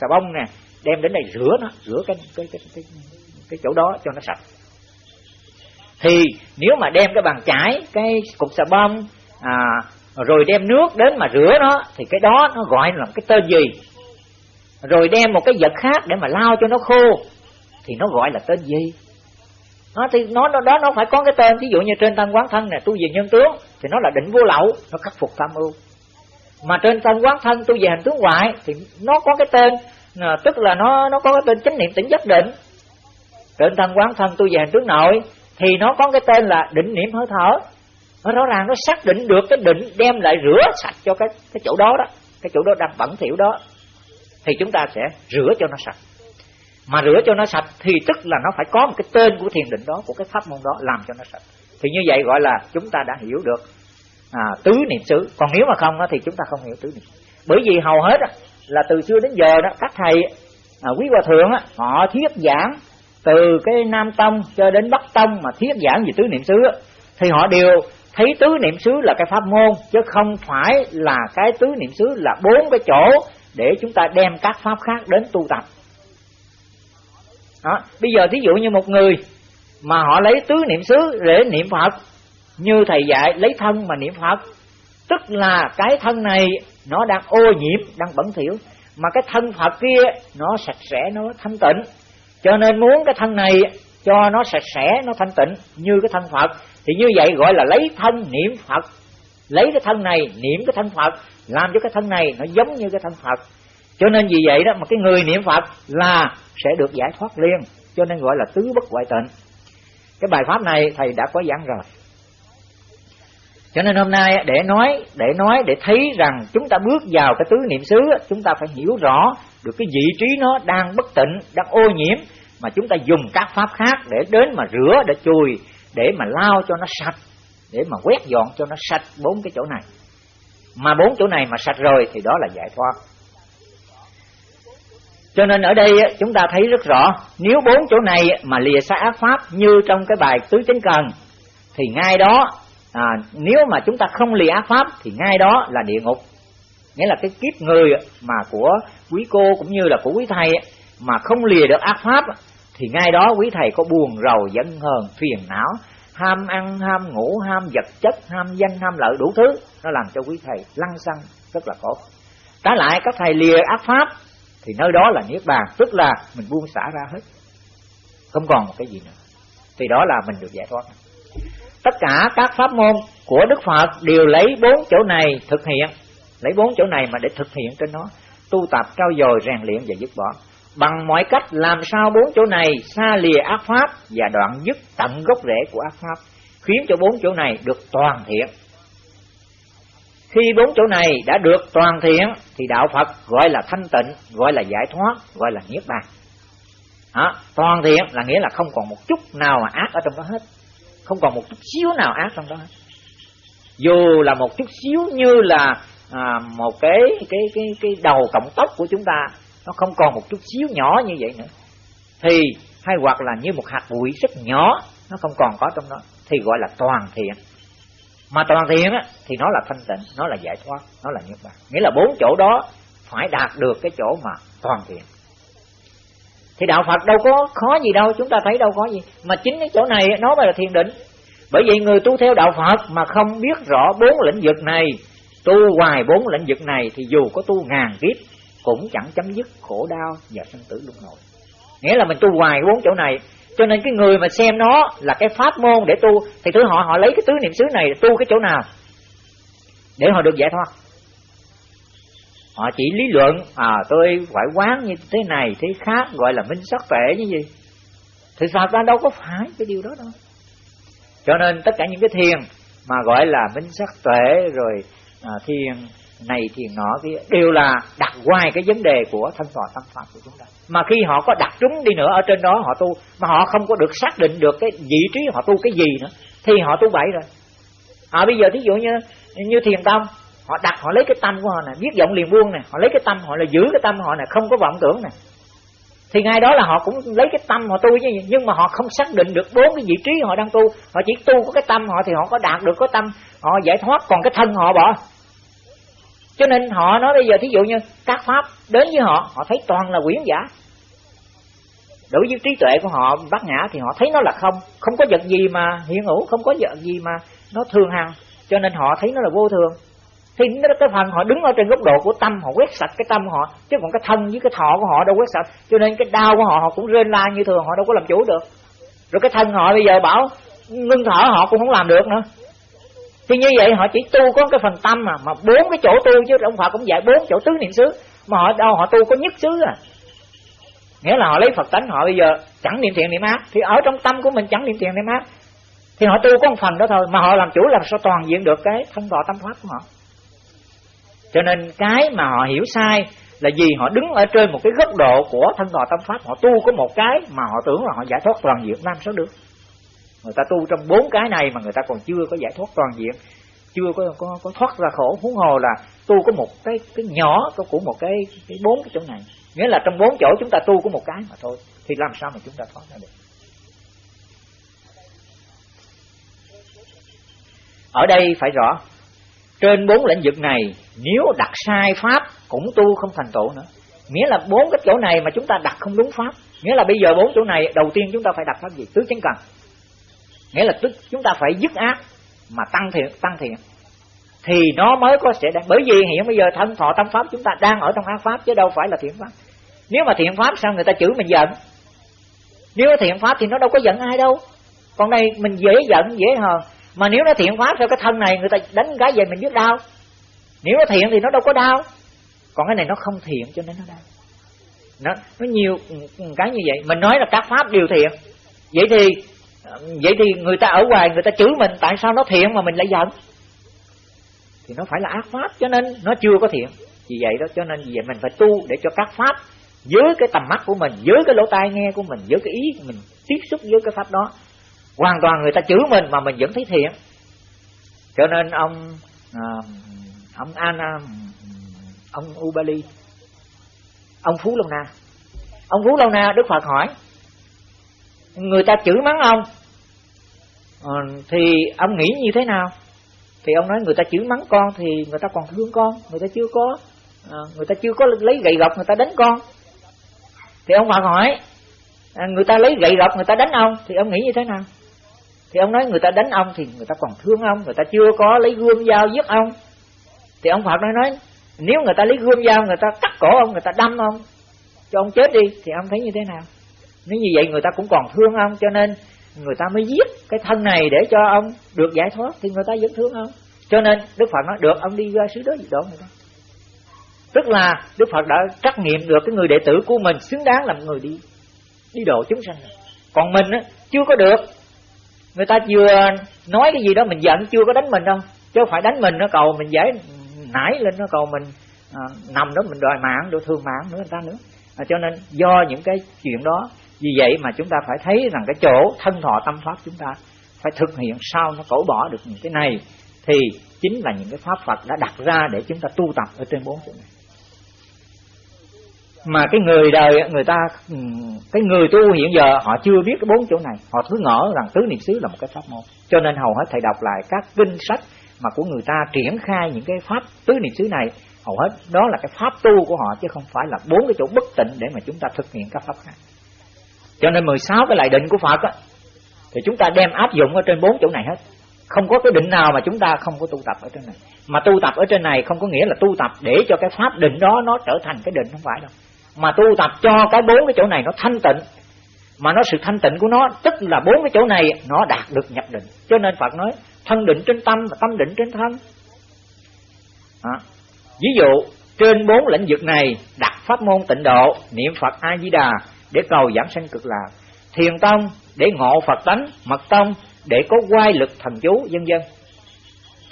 xà bông nè đem đến đây rửa nó rửa cái cái cái cái, cái chỗ đó cho nó sạch thì nếu mà đem cái bàn chải cái cục xà bông à, rồi đem nước đến mà rửa nó thì cái đó nó gọi là cái tên gì? Rồi đem một cái vật khác để mà lau cho nó khô thì nó gọi là tên gì? Nó thì nó nó đó nó phải có cái tên. Ví dụ như trên tam quán thân này tu về nhân tướng thì nó là định vô lậu nó khắc phục tham ưu. Mà trên tam quán thân tu về hành tướng ngoại thì nó có cái tên à, tức là nó nó có cái tên chánh niệm tỉnh giác định. Trên tam quán thân tu về hành tướng nội thì nó có cái tên là định niệm hơi thở. Nó rõ ràng nó xác định được cái định đem lại rửa sạch cho cái cái chỗ đó đó. Cái chỗ đó đang bẩn thỉu đó. Thì chúng ta sẽ rửa cho nó sạch. Mà rửa cho nó sạch thì tức là nó phải có một cái tên của thiền định đó của cái pháp môn đó làm cho nó sạch. Thì như vậy gọi là chúng ta đã hiểu được à, tứ niệm xứ. Còn nếu mà không thì chúng ta không hiểu tứ niệm bởi vì hầu hết là từ xưa đến giờ đó các thầy à, quý hòa thượng họ thuyết giảng từ cái nam tông cho đến bắc tông mà thuyết giảng về tứ niệm xứ thì họ đều thấy tứ niệm xứ là cái pháp môn, chứ không phải là cái tứ niệm xứ là bốn cái chỗ để chúng ta đem các pháp khác đến tu tập đó. bây giờ thí dụ như một người mà họ lấy tứ niệm xứ để niệm phật, như thầy dạy, lấy thân mà niệm phật, tức là cái thân này nó đang ô nhiễm, đang bẩn thỉu, mà cái thân phật kia nó sạch sẽ, nó thanh tịnh cho nên muốn cái thân này cho nó sạch sẽ, nó thanh tịnh như cái thân phật, thì như vậy gọi là lấy thân niệm phật. Lấy cái thân này, niệm cái thân phật, làm cho cái thân này nó giống như cái thân phật. Cho nên vì vậy đó mà cái người niệm phật là sẽ được giải thoát liền, cho nên gọi là tứ bất ngoại tịnh. Cái bài pháp này thầy đã có giảng rồi. Cho nên hôm nay để nói để nói, để thấy rằng chúng ta bước vào cái tứ niệm xứ, chúng ta phải hiểu rõ được cái vị trí nó đang bất tịnh, đang ô nhiễm mà chúng ta dùng các pháp khác để đến mà rửa để chùi để mà lao cho nó sạch để mà quét dọn cho nó sạch bốn cái chỗ này. Mà bốn chỗ này mà sạch rồi thì đó là giải thoát. Cho nên ở đây chúng ta thấy rất rõ nếu bốn chỗ này mà lìa xa ác pháp như trong cái bài tứ chánh cần thì ngay đó à, nếu mà chúng ta không lìa ác pháp thì ngay đó là địa ngục. Nghĩa là cái kiếp người mà của quý cô cũng như là của quý thầy mà không lìa được ác pháp, thì ngay đó quý thầy có buồn rầu giận hờn phiền não, ham ăn, ham ngủ, ham vật chất, ham danh, ham lợi đủ thứ, nó làm cho quý thầy lăng xăng, rất là khổ. Trái lại các thầy lìa ác pháp, thì nơi đó là niết bàn, tức là mình buông xả ra hết. Không còn một cái gì nữa. Thì đó là mình được giải thoát. Tất cả các pháp môn của đức phật đều lấy bốn chỗ này thực hiện. Lấy bốn chỗ này mà để thực hiện trên nó. Tu tập trao dồi rèn luyện và dứt bỏ bằng mọi cách làm sao bốn chỗ này xa lìa ác pháp và đoạn dứt tận gốc rễ của ác pháp khiến cho bốn chỗ này được toàn thiện khi bốn chỗ này đã được toàn thiện thì đạo Phật gọi là thanh tịnh, gọi là giải thoát, gọi là niết bàn. Đó, toàn thiện là nghĩa là không còn một chút nào mà ác ở trong đó hết, không còn một chút xíu nào ác trong đó hết. Dù là một chút xíu như là à, một cái cái cái cái đầu cộng tóc của chúng ta nó không còn một chút xíu nhỏ như vậy nữa. Thì hay hoặc là như một hạt bụi rất nhỏ nó không còn có trong đó. Thì gọi là toàn thiện. Mà toàn thiện á, thì nó là thanh tịnh nó là giải thoát nó là niết bàn. Nghĩa là bốn chỗ đó phải đạt được cái chỗ mà toàn thiện. Thì đạo Phật đâu có khó gì đâu chúng ta thấy đâu có gì. Mà chính cái chỗ này nó mới là thiền định. Bởi vậy người tu theo đạo Phật mà không biết rõ bốn lĩnh vực này tu hoài bốn lĩnh vực này thì dù có tu ngàn kiếp cũng chẳng chấm dứt khổ đau và sanh tử luân hồi. Nghĩa là mình tu hoài bốn chỗ này cho nên cái người mà xem nó là cái pháp môn để tu thì thứ họ họ lấy cái tứ niệm xứ này tu cái chỗ nào để họ được giải thoát. Họ chỉ lý luận à tôi phải quán như thế này thế khác gọi là minh sắc tuệ như gì? Thì sao ta đâu có phải cái điều đó đâu. Cho nên tất cả những cái thiền mà gọi là minh sắc tuệ rồi à, thiền này thiền nọ kia đều là đặt ngoài cái vấn đề của thân tòa tâm pháp của chúng ta. Mà khi họ có đặt trúng đi nữa ở trên đó, họ tu, mà họ không có được xác định được cái vị trí họ tu cái gì nữa, thì họ tu bậy rồi. À bây giờ thí dụ như như thiền tâm, họ đặt, họ lấy cái tâm của họ nè, viết giọng liền buông nè, họ lấy cái tâm họ là giữ cái tâm họ nè, không có vọng tưởng nè. Thì ngay đó là họ cũng lấy cái tâm họ tu chứ, nhưng mà họ không xác định được bốn cái vị trí họ đang tu. Họ chỉ tu có cái tâm họ thì họ có đạt được cái tâm, họ giải thoát, còn cái thân họ bỏ cho nên họ nói bây giờ thí dụ như các pháp đến với họ họ thấy toàn là quyển giả. Đối với trí tuệ của họ, bát nhã thì họ thấy nó là không. Không có vật gì mà hiện hữu, không có vật gì mà nó thường hằng. Cho nên họ thấy nó là vô thường. Thì cái phần họ đứng ở trên góc độ của tâm, họ quét sạch cái tâm họ, chứ còn cái thân với cái thọ của họ đâu quét sạch. Cho nên cái đau của họ họ cũng rên la như thường, họ đâu có làm chủ được. Rồi cái thân họ bây giờ bảo, ngưng thở họ cũng không làm được nữa thì như vậy họ chỉ tu có cái phần tâm mà mà bốn cái chỗ tu chứ ông Phật cũng dạy bốn chỗ tứ niệm xứ, mà họ đâu, họ tu có nhất xứ à. Nghĩa là họ lấy Phật tánh họ bây giờ chẳng niệm thiện niệm ác, thì ở trong tâm của mình chẳng niệm thiện niệm ác. Thì họ tu có một phần đó thôi, mà họ làm chủ làm sao toàn diện được cái thân thọ tâm pháp của họ. Cho nên cái mà họ hiểu sai là vì họ đứng ở trên một cái góc độ của thân thọ tâm pháp họ tu có một cái mà họ tưởng là họ giải thoát toàn diện, làm sao được? Người ta tu trong bốn cái này mà người ta còn chưa có giải thoát toàn diện chưa có có, có thoát ra khổ. Huống hồ là tu có một cái cái nhỏ có của một cái cái bốn cái chỗ này. Nghĩa là trong bốn chỗ chúng ta tu có một cái mà thôi thì làm sao mà chúng ta thoát ra được? Ở đây phải rõ trên bốn lĩnh vực này nếu đặt sai pháp cũng tu không thành tựu nữa. Nghĩa là bốn cái chỗ này mà chúng ta đặt không đúng pháp. Nghĩa là bây giờ bốn chỗ này đầu tiên chúng ta phải đặt pháp gì? Tứ chánh cần nghĩa là tức chúng ta phải dứt ác mà tăng thiện tăng thiện. Thì nó mới có sẽ bởi vì hiện bây giờ thân thọ tâm pháp chúng ta đang ở trong ác pháp, chứ đâu phải là thiện pháp. Nếu mà thiện pháp sao người ta chửi mình giận? Nếu thiện pháp thì nó đâu có giận ai đâu. Còn đây mình dễ giận, dễ hờn mà nếu nó thiện pháp theo cái thân này, người ta đánh cái về mình biết đau. Nếu nó thiện thì nó đâu có đau. Còn cái này nó không thiện cho nên nó đau. Nó nó nhiều, cái như vậy. Mình nói là các pháp đều thiện. Vậy thì vậy thì người ta ở ngoài người ta chửi mình tại sao nó thiện mà mình lại giận? Thì nó phải là ác pháp cho nên nó chưa có thiện. Vì vậy đó cho nên vì vậy mình phải tu để cho các pháp dưới cái tầm mắt của mình dưới cái lỗ tai nghe của mình dưới cái ý của mình tiếp xúc với cái pháp đó hoàn toàn người ta chửi mình mà mình vẫn thấy thiện. Cho nên ông à, ông an à, ông Ubali ông Phú Lâu Na. Ông Phú Lâu Na Đức Phật hỏi người ta chửi mắng ông thì ông nghĩ như thế nào thì ông nói người ta chửi mắng con thì người ta còn thương con người ta chưa có à, người ta chưa có lấy gậy gộc người ta đánh con thì ông Phật hỏi à, người ta lấy gậy gộc người ta đánh ông thì ông nghĩ như thế nào thì ông nói người ta đánh ông thì người ta còn thương ông người ta chưa có lấy gươm dao giết ông thì ông Phật nói nói nếu người ta lấy gươm dao người ta cắt cổ ông người ta đâm ông cho ông chết đi thì ông thấy như thế nào nếu như vậy người ta cũng còn thương ông cho nên người ta mới giết cái thân này để cho ông được giải thoát thì người ta vẫn thương ông. Cho nên Đức Phật nói được ông đi ra xứ đó gì đó người ta. Tức là Đức Phật đã trắc nghiệm được cái người đệ tử của mình xứng đáng làm người đi đi độ chúng sanh còn mình á chưa có được. Người ta vừa nói cái gì đó mình giận chưa có đánh mình đâu. Chứ phải đánh mình nó cầu mình giải nải lên nó cầu mình à, nằm đó mình đòi mạng đòi thương mạng nữa người ta nữa. À, cho nên do những cái chuyện đó vì vậy mà chúng ta phải thấy rằng cái chỗ thân thọ tâm pháp chúng ta phải thực hiện sao nó cẩu bỏ được những cái này, thì chính là những cái pháp Phật đã đặt ra để chúng ta tu tập ở trên bốn chỗ này. Mà cái người đời, người ta ừ, cái người tu hiện giờ họ chưa biết cái bốn chỗ này. Họ cứ ngỡ rằng tứ niệm xứ là một cái pháp môn. Cho nên hầu hết thầy đọc lại các kinh sách mà của người ta triển khai những cái pháp tứ niệm xứ này, hầu hết đó là cái pháp tu của họ chứ không phải là bốn cái chỗ bất tịnh để mà chúng ta thực hiện các pháp khác cho nên 16 cái lại định của Phật á thì chúng ta đem áp dụng ở trên bốn chỗ này hết. Không có cái định nào mà chúng ta không có tu tập ở trên này. Mà tu tập ở trên này không có nghĩa là tu tập để cho cái pháp định đó nó trở thành cái định không phải đâu. Mà tu tập cho cái bốn cái chỗ này nó thanh tịnh mà nó sự thanh tịnh của nó tức là bốn cái chỗ này nó đạt được nhập định. Cho nên Phật nói thân định trên tâm và tâm định trên thân. À, ví dụ trên bốn lĩnh vực này đặt pháp môn tịnh độ niệm Phật A Di Đà để cầu giảng sanh cực lạc. Thiền tông để ngộ Phật tánh mật tông để có quay lực thần chú vân vân.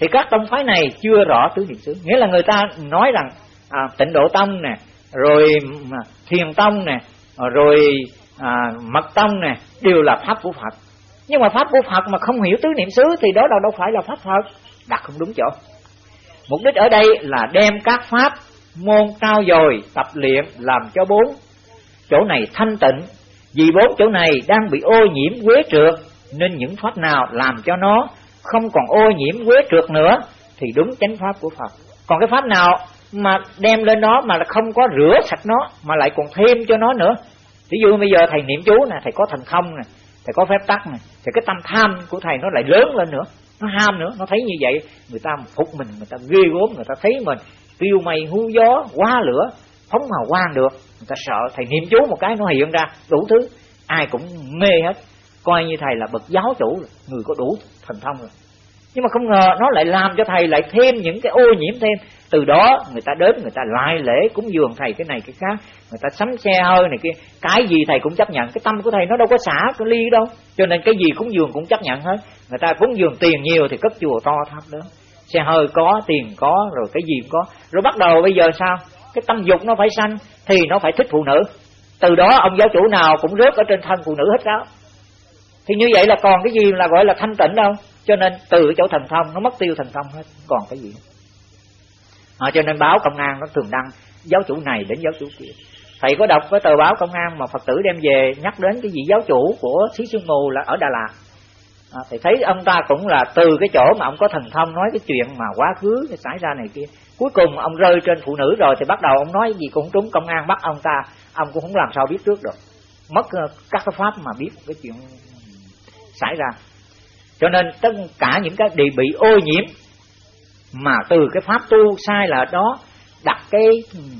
Thì các tông phái này chưa rõ tứ niệm xứ. Nghĩa là người ta nói rằng à, tịnh độ tông nè rồi thiền tông nè rồi à, mật tông nè đều là pháp của phật. Nhưng mà pháp của phật mà không hiểu tứ niệm xứ thì đó đâu đâu phải là pháp phật. Đặt không đúng chỗ. Mục đích ở đây là đem các pháp môn cao dồi tập luyện làm cho bốn chỗ này thanh tịnh, vì bốn chỗ này đang bị ô nhiễm quế trượt nên những pháp nào làm cho nó không còn ô nhiễm quế trượt nữa, thì đúng chánh pháp của Phật. Còn cái pháp nào mà đem lên nó mà không có rửa sạch nó, mà lại còn thêm cho nó nữa? Ví dụ bây giờ thầy niệm chú nè, thầy có thần thông nè, thầy có phép tắc nè, thì cái tâm tham của thầy nó lại lớn lên nữa, nó ham nữa, nó thấy như vậy, người ta phục mình, người ta ghê gốm người ta thấy mình tiêu mây hú gió, quá lửa, phóng hào quang được người ta sợ thầy niệm chú một cái nó hiện ra đủ thứ. Ai cũng mê hết. Coi như thầy là bậc giáo chủ rồi, người có đủ thần thông rồi. Nhưng mà không ngờ nó lại làm cho thầy lại thêm những cái ô nhiễm thêm. Từ đó người ta đến người ta lại lễ cúng dường thầy cái này cái khác. Người ta sắm xe hơi này kia. Cái gì thầy cũng chấp nhận. Cái tâm của thầy nó đâu có xả cái ly đâu. Cho nên cái gì cúng dường cũng chấp nhận hết. Người ta cúng dường tiền nhiều thì cất chùa to tháp lớn xe hơi có tiền có rồi cái gì cũng có. Rồi bắt đầu bây giờ sao? Cái tâm dục nó phải sanh thì nó phải thích phụ nữ. Từ đó ông giáo chủ nào cũng rớt ở trên thân phụ nữ hết đó. Thì như vậy là còn cái gì là gọi là thanh tịnh đâu. Cho nên từ chỗ thần thông nó mất tiêu thần thông hết. Còn cái gì? À, cho nên báo công an nó thường đăng giáo chủ này đến giáo chủ kia. Thầy có đọc cái tờ báo công an mà phật tử đem về nhắc đến cái vị giáo chủ của xí sương mù là ở đà lạt. À, thầy thấy ông ta cũng là từ cái chỗ mà ông có thần thông nói cái chuyện mà quá khứ xảy ra này kia cuối cùng ông rơi trên phụ nữ rồi thì bắt đầu ông nói gì cũng trúng công an bắt ông ta. Ông cũng không làm sao biết trước được. Mất ờ, các cái pháp mà biết cái chuyện xảy ra. Cho nên tất cả những cái bị bị ô nhiễm mà từ cái pháp tu sai là đó, đặt cái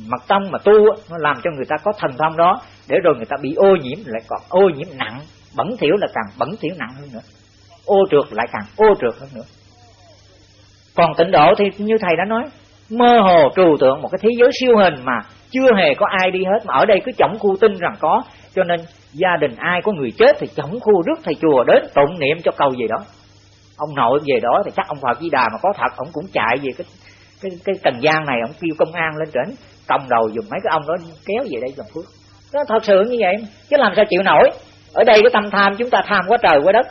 mật tông mà tu nó làm cho người ta có thần thông đó, để rồi người ta bị ô nhiễm lại còn ô nhiễm nặng. Bẩn thỉu là càng bẩn thỉu nặng hơn nữa. Ô trượt lại càng ô trượt hơn nữa. Còn tịnh độ thì như thầy đã nói mơ hồ trừu tượng một cái thế giới siêu hình mà chưa hề có ai đi hết. Mà ở đây cứ chổng khu tin rằng có. Cho nên gia đình ai có người chết thì chổng khu rước thầy chùa đến tụng niệm cho cầu gì đó. Ông nội về đó thì chắc ông Phật Di Đà mà có thật. Ông cũng chạy về cái cái cái trần gian này. Ông kêu công an lên trển còng đầu dùng mấy cái ông đó kéo về đây làm phước. Nó thật sự như vậy chứ làm sao chịu nổi? Ở đây cái tâm tham chúng ta tham quá trời quá đất.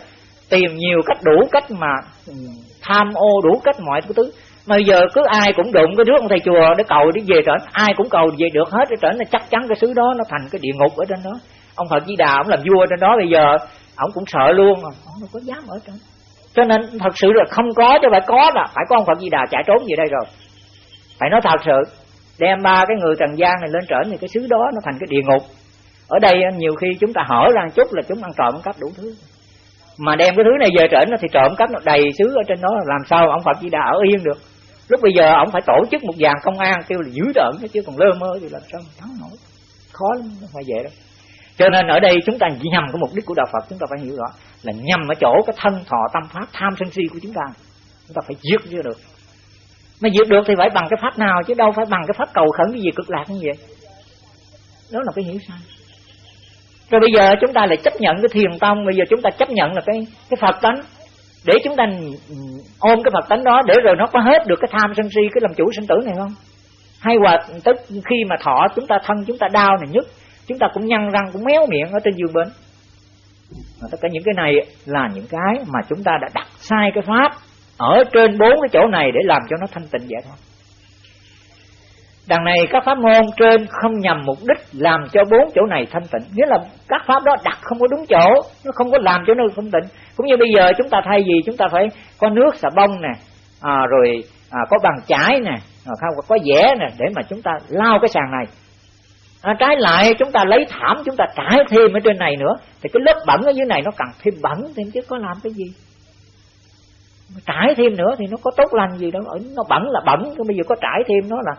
Tìm nhiều cách đủ cách mà ừ, tham ô đủ cách mọi thứ bây giờ cứ ai cũng đụng cái rước ông thầy chùa để cầu đi về trển ai cũng cầu về được hết ở trển là chắc chắn cái xứ đó nó thành cái địa ngục ở trên đó. Ông Phật Di Đà ông làm vua trên đó bây giờ ông cũng sợ luôn. Mà ông đâu có dám ở trên cho nên thật sự là không có chứ phải có là phải có ông Phật Di Đà chạy trốn về đây rồi. Phải nói thật sự đem ba cái người trần gian này lên trển thì cái xứ đó nó thành cái địa ngục. Ở đây nhiều khi chúng ta hở ra chút là chúng ăn trộm cắp đủ thứ. Mà đem cái thứ này về trển thì trộm cắp nó đầy xứ ở trên đó làm sao ông Phật Di Đà ở yên được lúc bây giờ ông phải tổ chức một dàn công an, kêu là dữ đợn chứ còn lơ mơ thì làm sao thắng nổi. Khó lắm, không phải vậy đâu. Cho nên ở đây chúng ta nhầm cái mục đích của đạo Phật, chúng ta phải hiểu rõ là nhầm ở chỗ cái thân thọ tâm pháp, tham sân si của chúng ta. Chúng ta phải giết chưa được. Mà diệt được thì phải bằng cái pháp nào, chứ đâu phải bằng cái pháp cầu khẩn cái gì, cực lạc như vậy. Đó là cái hiểu sai. Rồi bây giờ chúng ta lại chấp nhận cái thiền tông, bây giờ chúng ta chấp nhận là cái cái phật tánh để chúng ta ôm cái phật tánh đó để rồi nó có hết được cái tham sân si, cái làm chủ sinh tử này không? Hay hoặc tức khi mà thọ chúng ta thân, chúng ta đau này nhất, chúng ta cũng nhăn răng, cũng méo miệng ở trên giường bên tất cả những cái này là những cái mà chúng ta đã đặt sai cái pháp ở trên bốn cái chỗ này để làm cho nó thanh tịnh vậy thôi đằng này các pháp môn trên không nhằm mục đích làm cho bốn chỗ này thanh tịnh. Nghĩa là các pháp đó đặt không có đúng chỗ nó không có làm cho nó thanh tịnh. Cũng như bây giờ chúng ta thay gì chúng ta phải có nước xà bông nè à, rồi à, có bằng chải nè à, không có vẽ nè để mà chúng ta lau cái sàn này. À, trái lại chúng ta lấy thảm chúng ta trải thêm ở trên này nữa thì cái lớp bẩn ở dưới này nó càng thêm bẩn thêm chứ có làm cái gì. Trải thêm nữa thì nó có tốt lành gì đâu nó bẩn là bẩn bây giờ có trải thêm nó là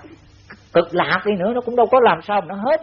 cực lạc đi nữa nó cũng đâu có làm sao mà nó hết.